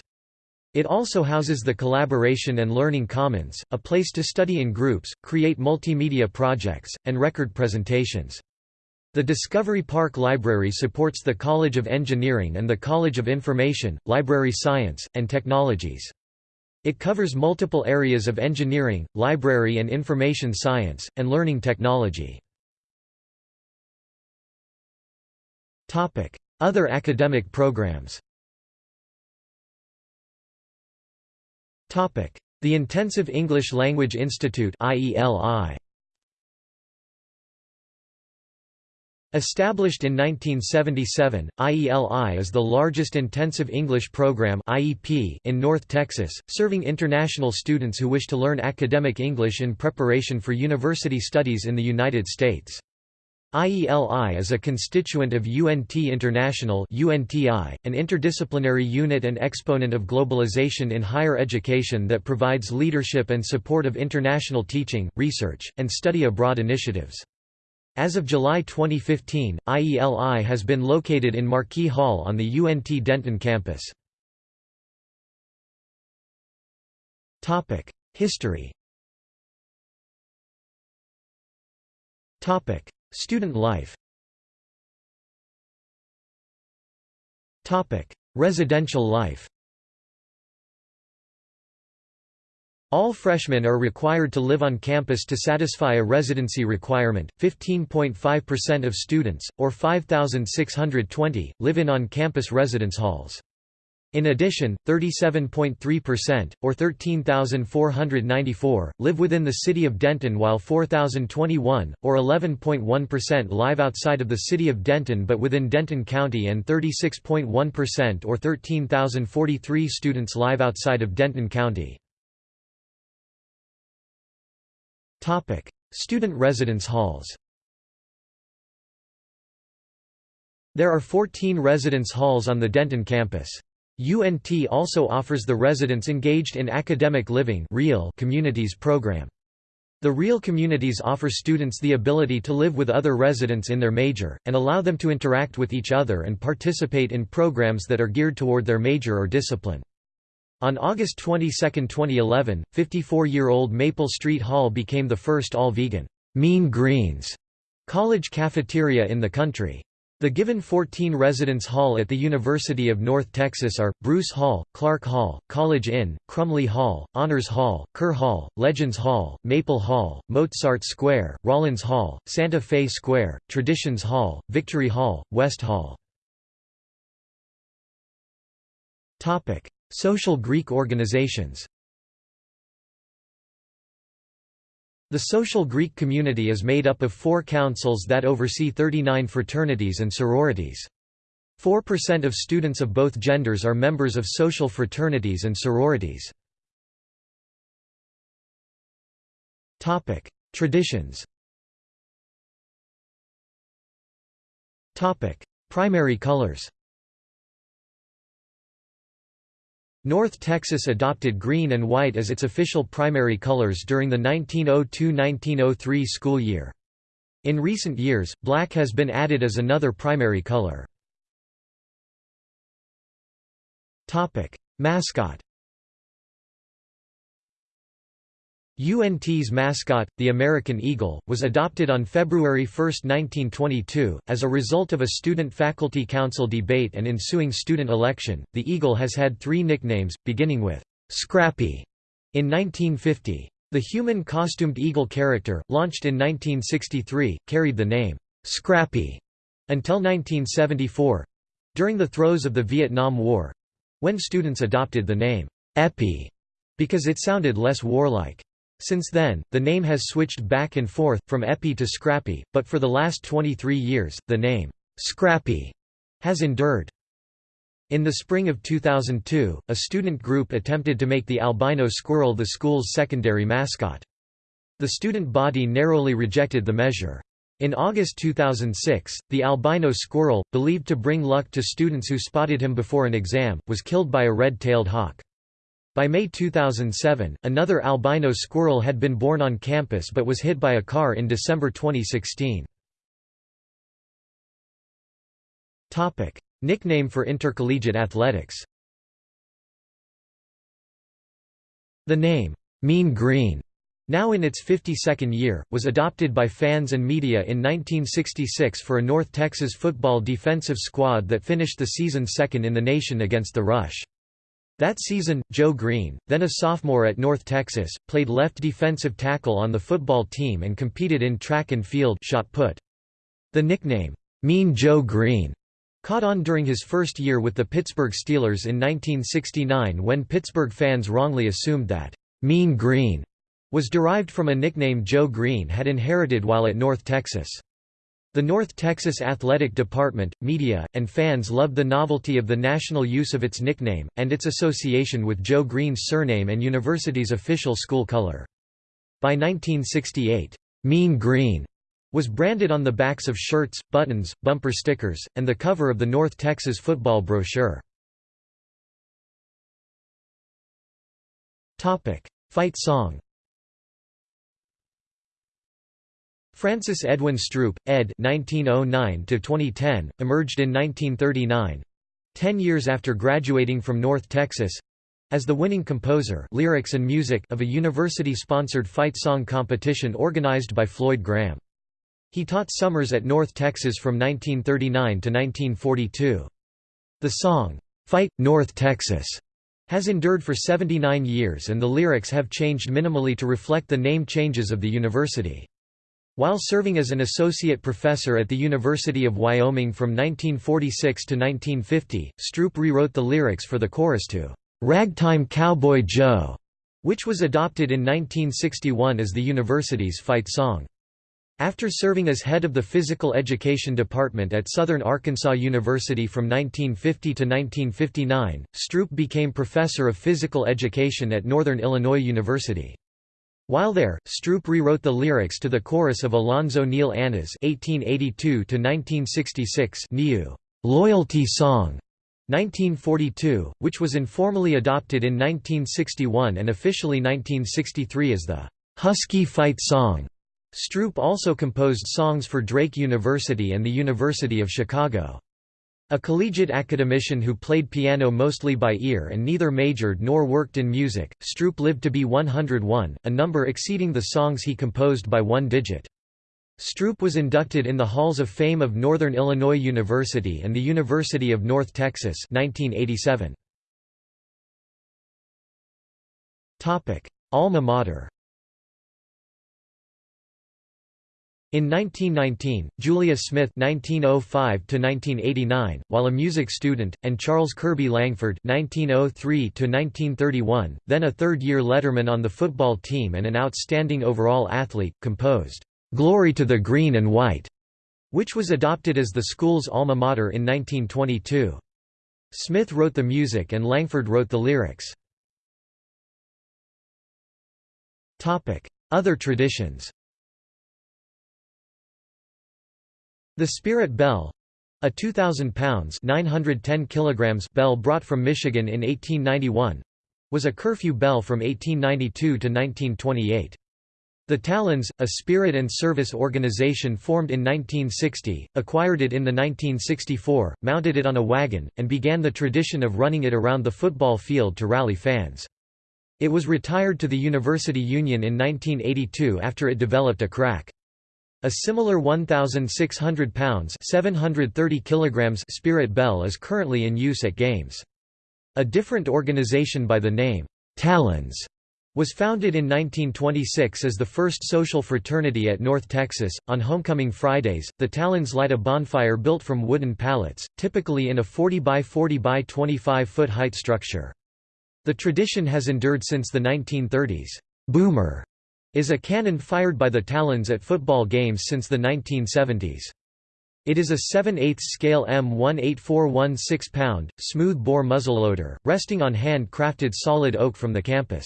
It also houses the Collaboration and Learning Commons, a place to study in groups, create multimedia projects, and record presentations. The Discovery Park Library supports the College of Engineering and the College of Information, Library Science, and Technologies. It covers multiple areas of engineering, library and information science, and learning technology. Other academic programs The Intensive English Language Institute IELI. Established in 1977, IELI is the largest intensive English program in North Texas, serving international students who wish to learn academic English in preparation for university studies in the United States. IELI is a constituent of UNT International UNTI, an interdisciplinary unit and exponent of globalization in higher education that provides leadership and support of international teaching, research, and study abroad initiatives. As of July 2015, IELI has been located in Marquis Hall on the UNT Denton campus. History. Student life. Residential life All freshmen are required to live on campus to satisfy a residency requirement. 15.5% of students, or 5,620, live in on campus residence halls. In addition, 37.3%, or 13,494, live within the city of Denton while 4,021, or 11.1% live outside of the city of Denton but within Denton County and 36.1% or 13,043 students live outside of Denton County. Student residence halls There are 14 residence halls on the Denton campus. UNT also offers the residents engaged in academic living real communities program. The Real Communities offer students the ability to live with other residents in their major, and allow them to interact with each other and participate in programs that are geared toward their major or discipline. On August 22, 2011, 54-year-old Maple Street Hall became the first all-vegan, Mean Greens college cafeteria in the country. The given 14 residence hall at the University of North Texas are, Bruce Hall, Clark Hall, College Inn, Crumley Hall, Honors Hall, Kerr Hall, Legends Hall, Maple Hall, Mozart Square, Rollins Hall, Santa Fe Square, Traditions Hall, Victory Hall, West Hall. Social Greek organizations. The social Greek community is made up of four councils that oversee 39 fraternities and sororities. 4% of students of both genders are members of social fraternities and sororities. Traditions. Primary colors North Texas adopted green and white as its official primary colors during the 1902–1903 school year. In recent years, black has been added as another primary color. Mascot UNT's mascot, the American Eagle, was adopted on February 1, 1922. As a result of a student faculty council debate and ensuing student election, the Eagle has had three nicknames, beginning with Scrappy in 1950. The human costumed eagle character, launched in 1963, carried the name Scrappy until 1974 during the throes of the Vietnam War when students adopted the name Epi because it sounded less warlike. Since then, the name has switched back and forth, from Epi to Scrappy, but for the last 23 years, the name, Scrappy, has endured. In the spring of 2002, a student group attempted to make the albino squirrel the school's secondary mascot. The student body narrowly rejected the measure. In August 2006, the albino squirrel, believed to bring luck to students who spotted him before an exam, was killed by a red-tailed hawk. By May 2007, another albino squirrel had been born on campus but was hit by a car in December 2016. Topic: Nickname for intercollegiate athletics The name, Mean Green, now in its 52nd year, was adopted by fans and media in 1966 for a North Texas football defensive squad that finished the season second in the nation against the Rush. That season, Joe Greene, then a sophomore at North Texas, played left defensive tackle on the football team and competed in track and field shot put. The nickname, Mean Joe Greene, caught on during his first year with the Pittsburgh Steelers in 1969 when Pittsburgh fans wrongly assumed that Mean Green was derived from a nickname Joe Greene had inherited while at North Texas. The North Texas Athletic Department, media, and fans loved the novelty of the national use of its nickname, and its association with Joe Greene's surname and university's official school color. By 1968, "'Mean Green' was branded on the backs of shirts, buttons, bumper stickers, and the cover of the North Texas football brochure. Fight song Francis Edwin Stroup, ed. 1909–2010, emerged in 1939—ten years after graduating from North Texas—as the winning composer lyrics and music of a university-sponsored fight song competition organized by Floyd Graham. He taught summers at North Texas from 1939 to 1942. The song, "'Fight, North Texas' has endured for 79 years and the lyrics have changed minimally to reflect the name changes of the university. While serving as an associate professor at the University of Wyoming from 1946 to 1950, Stroup rewrote the lyrics for the chorus to "'Ragtime Cowboy Joe' which was adopted in 1961 as the university's fight song. After serving as head of the Physical Education Department at Southern Arkansas University from 1950 to 1959, Stroup became professor of physical education at Northern Illinois University. While there, Stroup rewrote the lyrics to the chorus of Alonzo Neal Anna's (1882–1966) NIU "Loyalty Song" 1942, which was informally adopted in 1961 and officially 1963 as the "Husky Fight Song." Stroup also composed songs for Drake University and the University of Chicago. A collegiate academician who played piano mostly by ear and neither majored nor worked in music, Stroup lived to be 101, a number exceeding the songs he composed by one digit. Stroup was inducted in the Halls of Fame of Northern Illinois University and the University of North Texas 1987. Alma mater In 1919, Julia Smith (1905–1989), while a music student, and Charles Kirby Langford (1903–1931), then a third-year letterman on the football team and an outstanding overall athlete, composed "Glory to the Green and White," which was adopted as the school's alma mater in 1922. Smith wrote the music and Langford wrote the lyrics. Other traditions The Spirit Bell a 2,000 pounds 910 kilograms bell brought from Michigan in 1891 was a curfew bell from 1892 to 1928. The Talons, a spirit and service organization formed in 1960, acquired it in the 1964, mounted it on a wagon, and began the tradition of running it around the football field to rally fans. It was retired to the University Union in 1982 after it developed a crack. A similar 1,600 pounds 730 kilograms Spirit Bell is currently in use at games. A different organization by the name, Talons, was founded in 1926 as the first social fraternity at North Texas. On homecoming Fridays, the Talons light a bonfire built from wooden pallets, typically in a 40 by 40 by 25 foot height structure. The tradition has endured since the 1930s. Boomer is a cannon fired by the Talons at football games since the 1970s. It is a 7 8 scale M18416 pound, smooth-bore muzzleloader, resting on hand-crafted solid oak from the campus.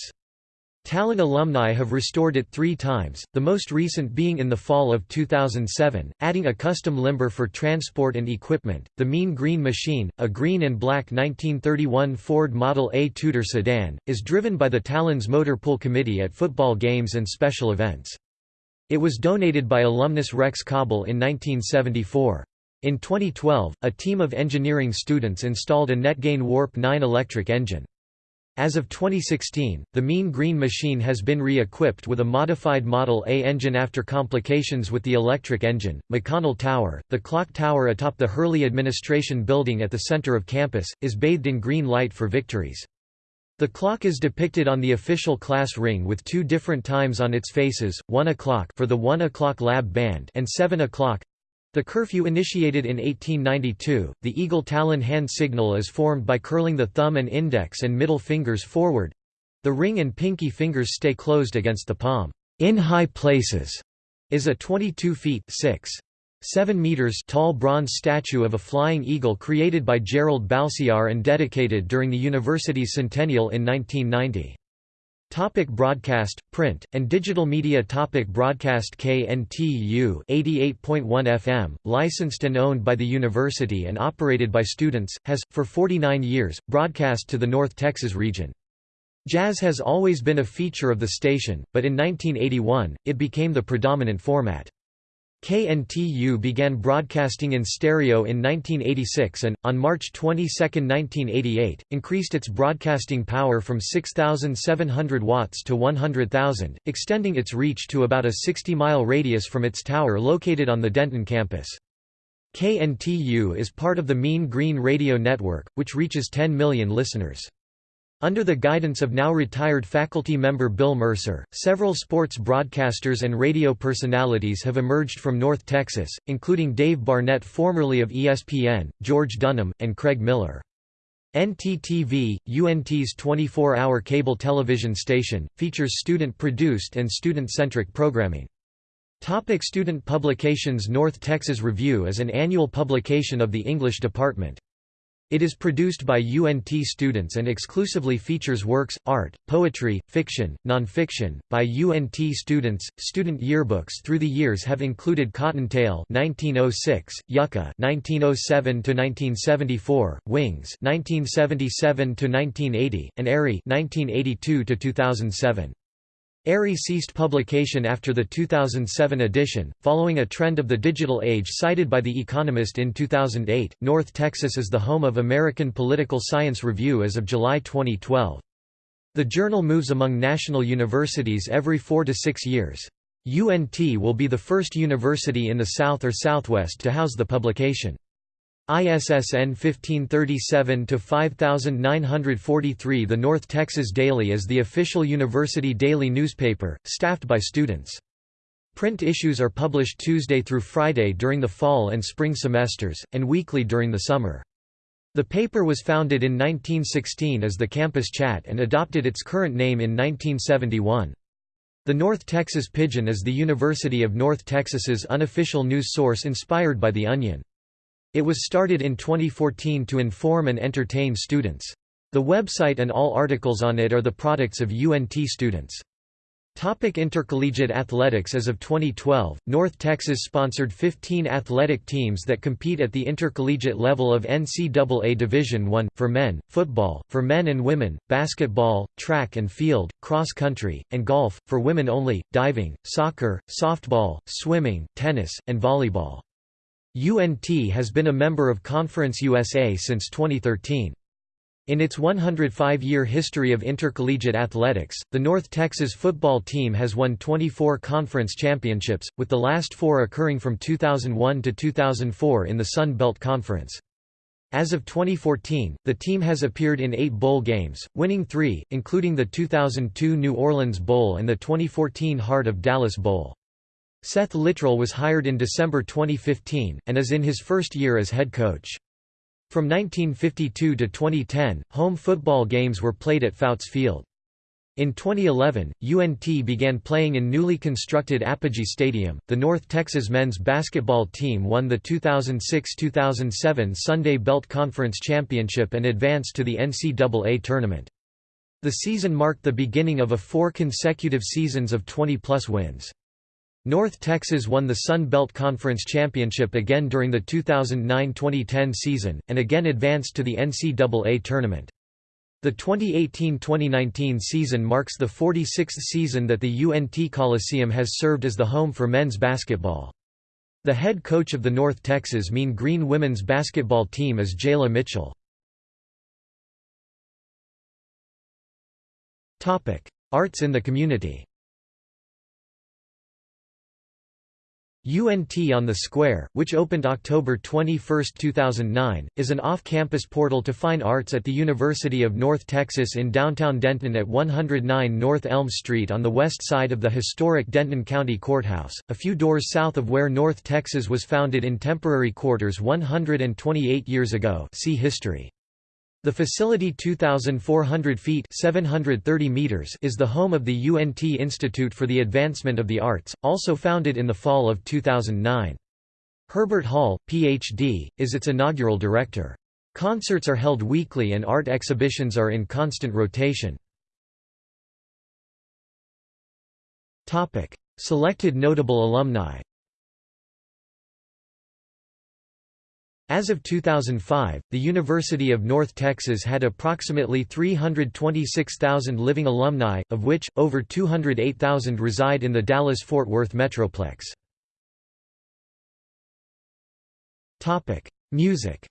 Talon alumni have restored it three times, the most recent being in the fall of 2007, adding a custom limber for transport and equipment. The Mean Green Machine, a green and black 1931 Ford Model A Tudor sedan, is driven by the Talon's Motor Pool Committee at football games and special events. It was donated by alumnus Rex Cobble in 1974. In 2012, a team of engineering students installed a NetGain Warp 9 electric engine. As of 2016, the Mean Green machine has been re-equipped with a modified Model A engine after complications with the electric engine. McConnell Tower, the clock tower atop the Hurley Administration Building at the center of campus, is bathed in green light for victories. The clock is depicted on the official class ring with two different times on its faces, 1 o'clock for the 1 o'clock lab band and 7 o'clock the curfew initiated in 1892, the eagle talon hand signal is formed by curling the thumb and index and middle fingers forward. The ring and pinky fingers stay closed against the palm. In high places is a 22 feet 6. 7 meters tall bronze statue of a flying eagle created by Gerald Balciar and dedicated during the university's centennial in 1990. Topic broadcast, print, and digital media Topic Broadcast KNTU 88.1 FM, licensed and owned by the university and operated by students, has, for 49 years, broadcast to the North Texas region. Jazz has always been a feature of the station, but in 1981, it became the predominant format. KNTU began broadcasting in stereo in 1986 and, on March 22, 1988, increased its broadcasting power from 6,700 watts to 100,000, extending its reach to about a 60-mile radius from its tower located on the Denton campus. KNTU is part of the Mean Green Radio Network, which reaches 10 million listeners. Under the guidance of now retired faculty member Bill Mercer, several sports broadcasters and radio personalities have emerged from North Texas, including Dave Barnett formerly of ESPN, George Dunham, and Craig Miller. NTTV, UNT's 24-hour cable television station, features student-produced and student-centric programming. Topic student publications North Texas Review is an annual publication of the English department. It is produced by UNT students and exclusively features works, art, poetry, fiction, nonfiction, by UNT students. Student yearbooks through the years have included Cottontail 1906, Yucca 1907 to 1974, Wings 1977 to 1980, and Aerie 1982 to 2007. Aerie ceased publication after the 2007 edition, following a trend of the digital age cited by The Economist in 2008. North Texas is the home of American Political Science Review as of July 2012. The journal moves among national universities every four to six years. UNT will be the first university in the South or Southwest to house the publication. ISSN 1537-5943 The North Texas Daily is the official university daily newspaper, staffed by students. Print issues are published Tuesday through Friday during the fall and spring semesters, and weekly during the summer. The paper was founded in 1916 as the Campus Chat and adopted its current name in 1971. The North Texas Pigeon is the University of North Texas's unofficial news source inspired by The Onion. It was started in 2014 to inform and entertain students. The website and all articles on it are the products of UNT students. Topic Intercollegiate athletics As of 2012, North Texas sponsored 15 athletic teams that compete at the intercollegiate level of NCAA Division I, for men, football, for men and women, basketball, track and field, cross country, and golf, for women only, diving, soccer, softball, swimming, tennis, and volleyball. UNT has been a member of Conference USA since 2013. In its 105-year history of intercollegiate athletics, the North Texas football team has won 24 conference championships, with the last four occurring from 2001 to 2004 in the Sun Belt Conference. As of 2014, the team has appeared in eight bowl games, winning three, including the 2002 New Orleans Bowl and the 2014 Heart of Dallas Bowl. Seth Littrell was hired in December 2015, and is in his first year as head coach. From 1952 to 2010, home football games were played at Fouts Field. In 2011, UNT began playing in newly constructed Apogee Stadium. The North Texas men's basketball team won the 2006-2007 Sunday Belt Conference Championship and advanced to the NCAA tournament. The season marked the beginning of a four consecutive seasons of 20-plus wins. North Texas won the Sun Belt Conference Championship again during the 2009–2010 season, and again advanced to the NCAA tournament. The 2018–2019 season marks the 46th season that the UNT Coliseum has served as the home for men's basketball. The head coach of the North Texas Mean Green women's basketball team is Jalie Mitchell. Arts in the community UNT on the Square, which opened October 21, 2009, is an off-campus portal to fine arts at the University of North Texas in downtown Denton at 109 North Elm Street on the west side of the historic Denton County Courthouse, a few doors south of where North Texas was founded in temporary quarters 128 years ago see history. The facility 2,400 feet 730 meters is the home of the UNT Institute for the Advancement of the Arts, also founded in the fall of 2009. Herbert Hall, Ph.D., is its inaugural director. Concerts are held weekly and art exhibitions are in constant rotation. Selected notable alumni As of 2005, the University of North Texas had approximately 326,000 living alumni, of which, over 208,000 reside in the Dallas-Fort Worth metroplex. Music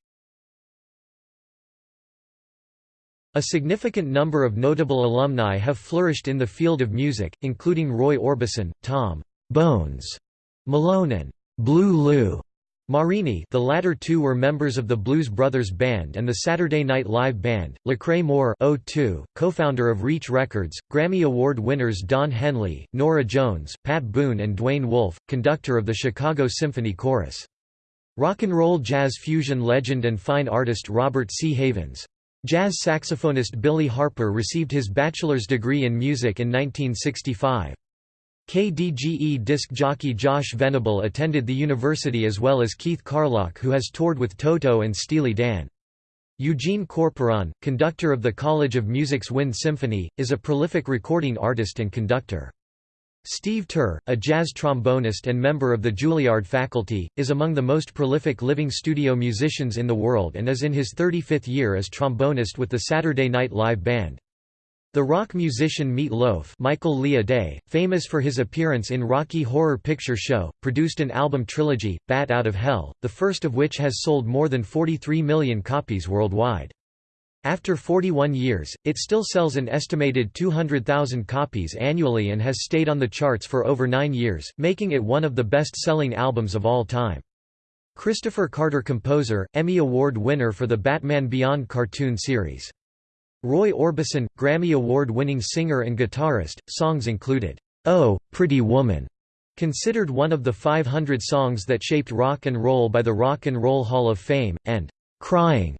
A significant number of notable alumni have flourished in the field of music, including Roy Orbison, Tom Bones Malone and Blue Lou Marini the latter two were members of the Blues Brothers Band and the Saturday Night Live Band, Lecrae Moore co-founder of Reach Records, Grammy Award winners Don Henley, Norah Jones, Pat Boone and Duain Wolfe, conductor of the Chicago Symphony Chorus. Rock and roll jazz fusion legend and fine artist Robert C. Havens. Jazz saxophonist Billy Harper received his bachelor's degree in music in 1965. KDGE disc jockey Josh Venable attended the university as well as Keith Carlock who has toured with Toto and Steely Dan. Eugene Corporon, conductor of the College of Music's Wind Symphony, is a prolific recording artist and conductor. Steve Turre, a jazz trombonist and member of the Juilliard faculty, is among the most prolific living studio musicians in the world and is in his 35th year as trombonist with the Saturday Night Live Band. The rock musician Meat Loaf Michael Aday, famous for his appearance in Rocky Horror Picture Show, produced an album trilogy, Bat Out of Hell, the first of which has sold more than 43 million copies worldwide. After 41 years, it still sells an estimated 200,000 copies annually and has stayed on the charts for over nine years, making it one of the best-selling albums of all time. Kristopher Carter composer, Emmy Award winner for the Batman Beyond cartoon series. Roy Orbison, Grammy Award-winning singer and guitarist, songs included, "'Oh, Pretty Woman' considered one of the 500 songs that shaped rock and roll by the Rock and Roll Hall of Fame, and "'Crying'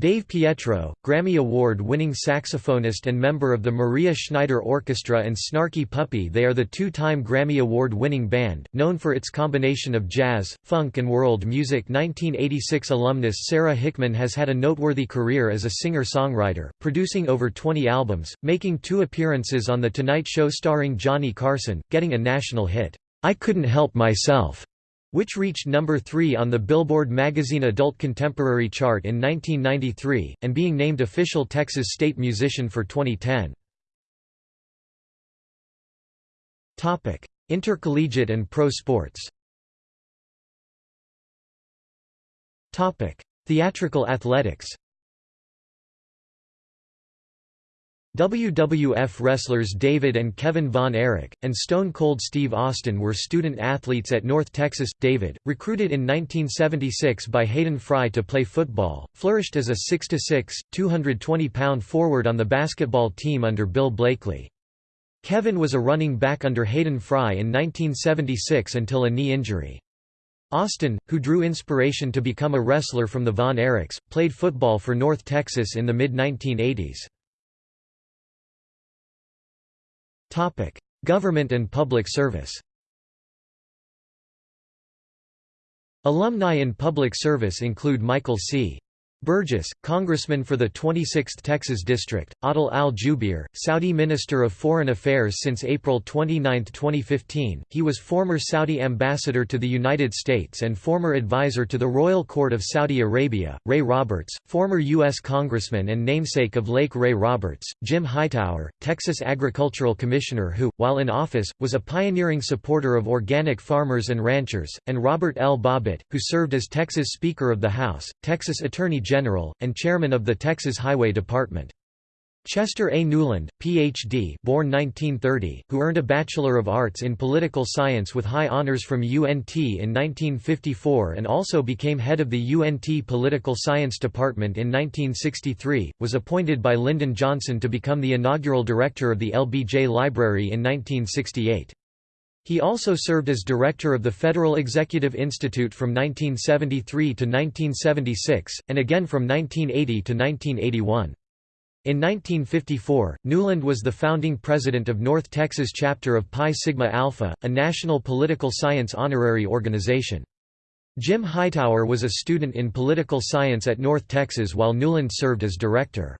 Dave Pietro, Grammy Award-winning saxophonist and member of the Maria Schneider Orchestra and Snarky Puppy they are the two-time Grammy Award-winning band, known for its combination of jazz, funk and world music. 1986 alumnus Sara Hickman has had a noteworthy career as a singer-songwriter, producing over 20 albums, making two appearances on The Tonight Show starring Johnny Carson, getting a national hit, "'I Couldn't Help Myself' which reached number 3 on the Billboard magazine Adult Contemporary chart in 1993, and being named official Texas State Musician for 2010. Intercollegiate and pro sports Theatrical athletics WWF wrestlers David and Kevin Von Erich, and Stone Cold Steve Austin were student athletes at North Texas. David, recruited in 1976 by Hayden Fry to play football, flourished as a 6'6", 220-pound forward on the basketball team under Bill Blakely. Kevin was a running back under Hayden Fry in 1976 until a knee injury. Austin, who drew inspiration to become a wrestler from the Von Erichs, played football for North Texas in the mid-1980s. Topic: Government and public service. Alumni in public service include Michael C. Burgess, Congressman for the 26th Texas District, Adel al-Jubeir, Saudi Minister of Foreign Affairs since April 29, 2015, he was former Saudi ambassador to the United States and former advisor to the Royal Court of Saudi Arabia, Ray Roberts, former U.S. Congressman and namesake of Lake Ray Roberts, Jim Hightower, Texas Agricultural Commissioner who, while in office, was a pioneering supporter of organic farmers and ranchers, and Robert L. Bobbitt, who served as Texas Speaker of the House, Texas Attorney General, and chairman of the Texas Highway Department. Chester A. Newland, Ph.D. born 1930, who earned a Bachelor of Arts in Political Science with high honors from UNT in 1954 and also became head of the UNT Political Science Department in 1963, was appointed by Lyndon Johnson to become the inaugural director of the LBJ Library in 1968. He also served as director of the Federal Executive Institute from 1973 to 1976, and again from 1980 to 1981. In 1954, Newland was the founding president of North Texas chapter of Pi Sigma Alpha, a national political science honorary organization. Jim Hightower was a student in political science at North Texas while Newland served as director.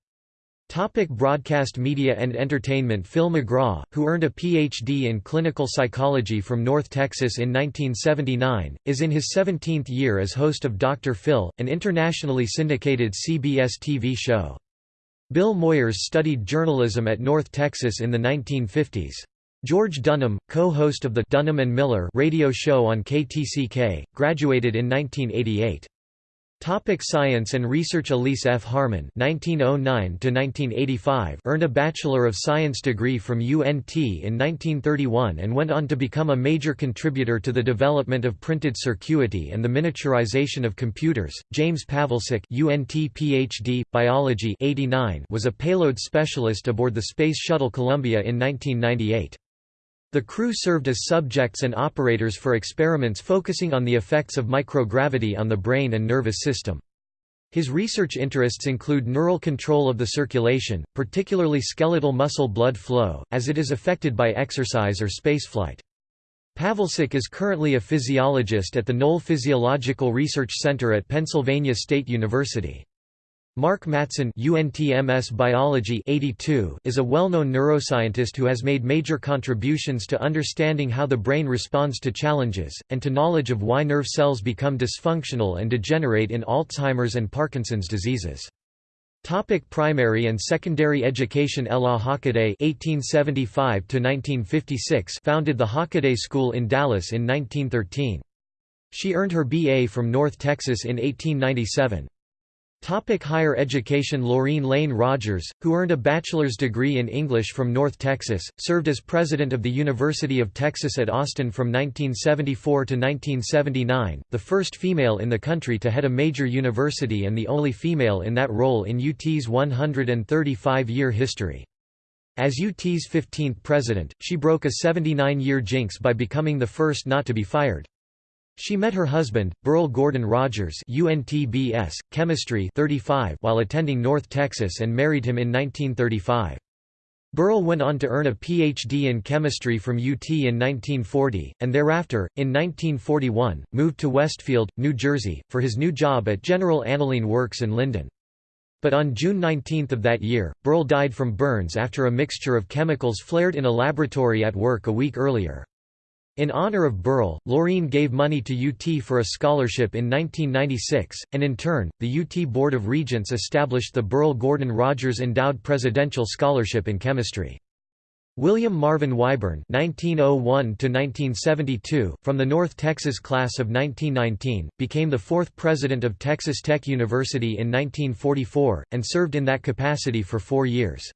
Topic broadcast media and entertainment Phil McGraw, who earned a Ph.D. in clinical psychology from North Texas in 1979, is in his 17th year as host of Dr. Phil, an internationally syndicated CBS TV show. Bill Moyers studied journalism at North Texas in the 1950s. George Dunham, co-host of the Dunham and Miller radio show on KTCK, graduated in 1988. Topic Science and Research Elise F. Harmon (1909–1985) earned a Bachelor of Science degree from UNT in 1931 and went on to become a major contributor to the development of printed circuity and the miniaturization of computers. James Pawelczyk (UNT PhD, Biology) 89 was a payload specialist aboard the Space Shuttle Columbia in 1998. The crew served as subjects and operators for experiments focusing on the effects of microgravity on the brain and nervous system. His research interests include neural control of the circulation, particularly skeletal muscle blood flow, as it is affected by exercise or spaceflight. Pawelczyk is currently a physiologist at the Noll Physiological Research Center at Pennsylvania State University. Mark Mattson UNTMS Biology 82 is a well-known neuroscientist who has made major contributions to understanding how the brain responds to challenges, and to knowledge of why nerve cells become dysfunctional and degenerate in Alzheimer's and Parkinson's diseases. Topic primary and secondary education Ella Hockaday (1875–1956) founded the Hockaday School in Dallas in 1913. She earned her BA from North Texas in 1897. Topic higher education Lorene Lane Rogers, who earned a bachelor's degree in English from North Texas, served as president of the University of Texas at Austin from 1974 to 1979, the first female in the country to head a major university and the only female in that role in UT's 135-year history. As UT's 15th president, she broke a 79-year jinx by becoming the first not to be fired. She met her husband, Burl Gordon Rogers UNTBS, Chemistry 35 while attending North Texas and married him in 1935. Burl went on to earn a Ph.D. in chemistry from UT in 1940, and thereafter, in 1941, moved to Westfield, New Jersey, for his new job at General Aniline Works in Linden. But on June 19 of that year, Burl died from burns after a mixture of chemicals flared in a laboratory at work a week earlier. In honor of Burl, Lorene gave money to UT for a scholarship in 1996, and in turn, the UT Board of Regents established the Burl Gordon Rogers Endowed Presidential Scholarship in Chemistry. William Marvin Whyburn (1901–1972), from the North Texas class of 1919, became the fourth president of Texas Tech University in 1944, and served in that capacity for four years.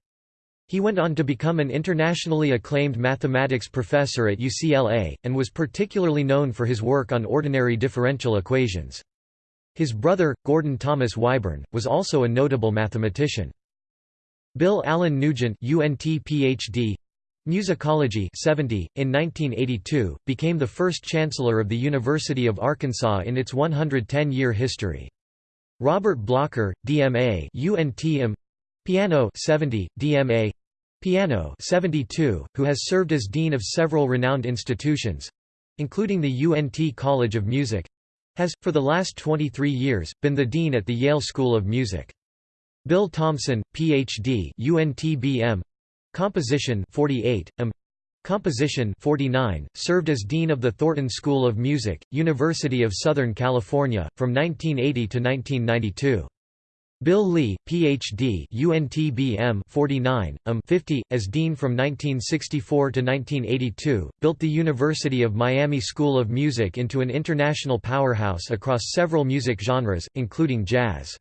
He went on to become an internationally acclaimed mathematics professor at UCLA, and was particularly known for his work on ordinary differential equations. His brother, Gordon Thomas Whyburn, was also a notable mathematician. Bill Allen Nugent UNT PhD, Musicology 70, in 1982, became the first chancellor of the University of Arkansas in its 110-year history. Robert Blocker, DMA UNTM, Piano 70, DMA Piano 72, who has served as dean of several renowned institutions including the UNT College of Music has, for the last 23 years, been the dean at the Yale School of Music. Bill Thompson, Ph.D. UNT Composition 48, M. Composition 49, served as Dean of the Thornton School of Music, University of Southern California, from 1980 to 1992. Bill Lee, Ph.D. UNTBM 49, um 50, as dean from 1964 to 1982, built the University of Miami School of Music into an international powerhouse across several music genres, including jazz.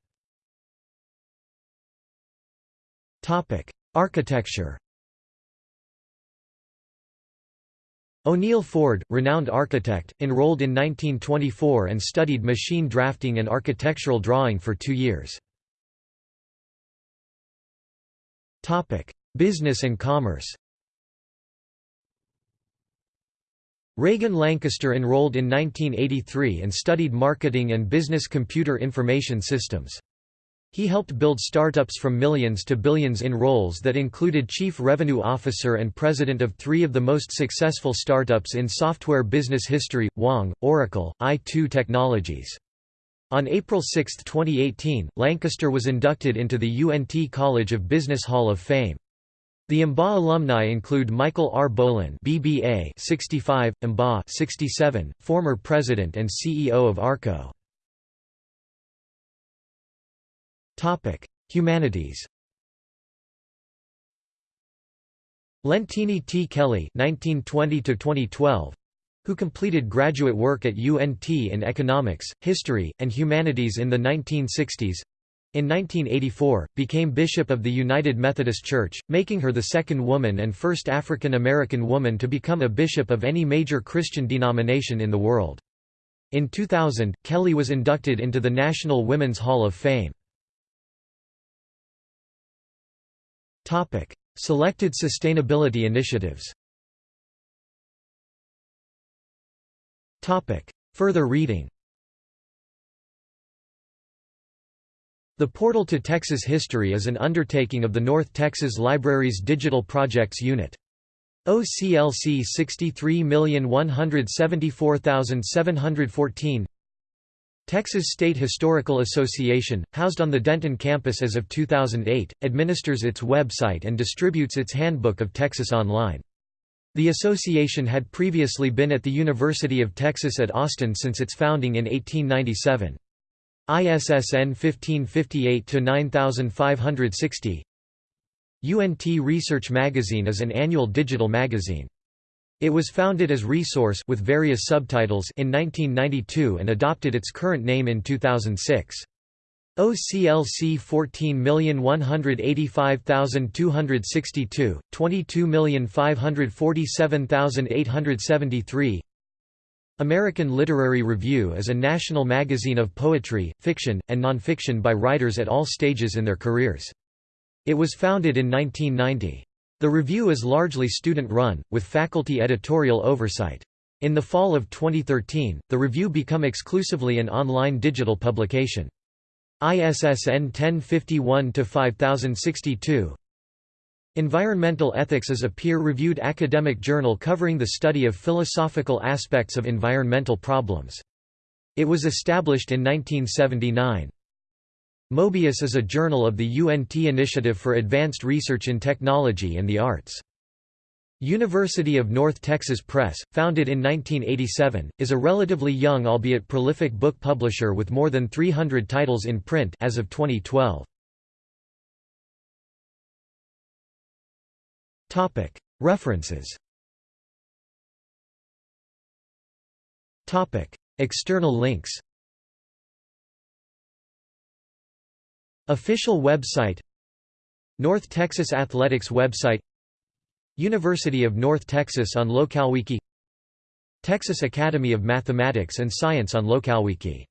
Architecture O'Neil Ford, renowned architect, enrolled in 1924 and studied machine drafting and architectural drawing for two years. Business and commerce Reagan Lancaster enrolled in 1983 and studied marketing and business computer information systems. He helped build startups from millions to billions in roles that included chief revenue officer and president of three of the most successful startups in software business history, Wang, Oracle, i2 Technologies. On April 6, 2018, Lancaster was inducted into the UNT College of Business Hall of Fame. The MBA alumni include Michael R. Bowlin BBA 65, MBA 67, former president and CEO of ARCO. Humanities. Leontine T. Kelly 1920 2012 who completed graduate work at UNT in economics, history, and humanities in the 1960s. In 1984, became Bishop of the United Methodist Church, making her the second woman and first African American woman to become a bishop of any major Christian denomination in the world. In 2000, Kelly was inducted into the National Women's Hall of Fame. Topic: Selected sustainability initiatives Further reading The Portal to Texas History is an undertaking of the North Texas Library's Digital Projects Unit. OCLC 63174714 Texas State Historical Association, housed on the Denton campus as of 2008, administers its website and distributes its Handbook of Texas online. The association had previously been at the University of Texas at Austin since its founding in 1897. ISSN 1558-9560 UNT Research Magazine is an annual digital magazine. It was founded as Resource with various subtitles in 1992 and adopted its current name in 2006. OCLC 14185262, 22547873 American Literary Review is a national magazine of poetry, fiction, and nonfiction by writers at all stages in their careers. It was founded in 1990. The review is largely student-run, with faculty editorial oversight. In the fall of 2013, the review become exclusively an online digital publication. ISSN 1051-5062 Environmental Ethics is a peer-reviewed academic journal covering the study of philosophical aspects of environmental problems. It was established in 1979. Mobius is a journal of the UNT Initiative for Advanced Research in Technology and the Arts. University of North Texas Press, founded in 1987, is a relatively young albeit prolific book publisher with more than 300 titles in print as of 2012. Topic: References. Topic: External links. Official website North Texas Athletics website University of North Texas on LocalWiki Texas Academy of Mathematics and Science on LocalWiki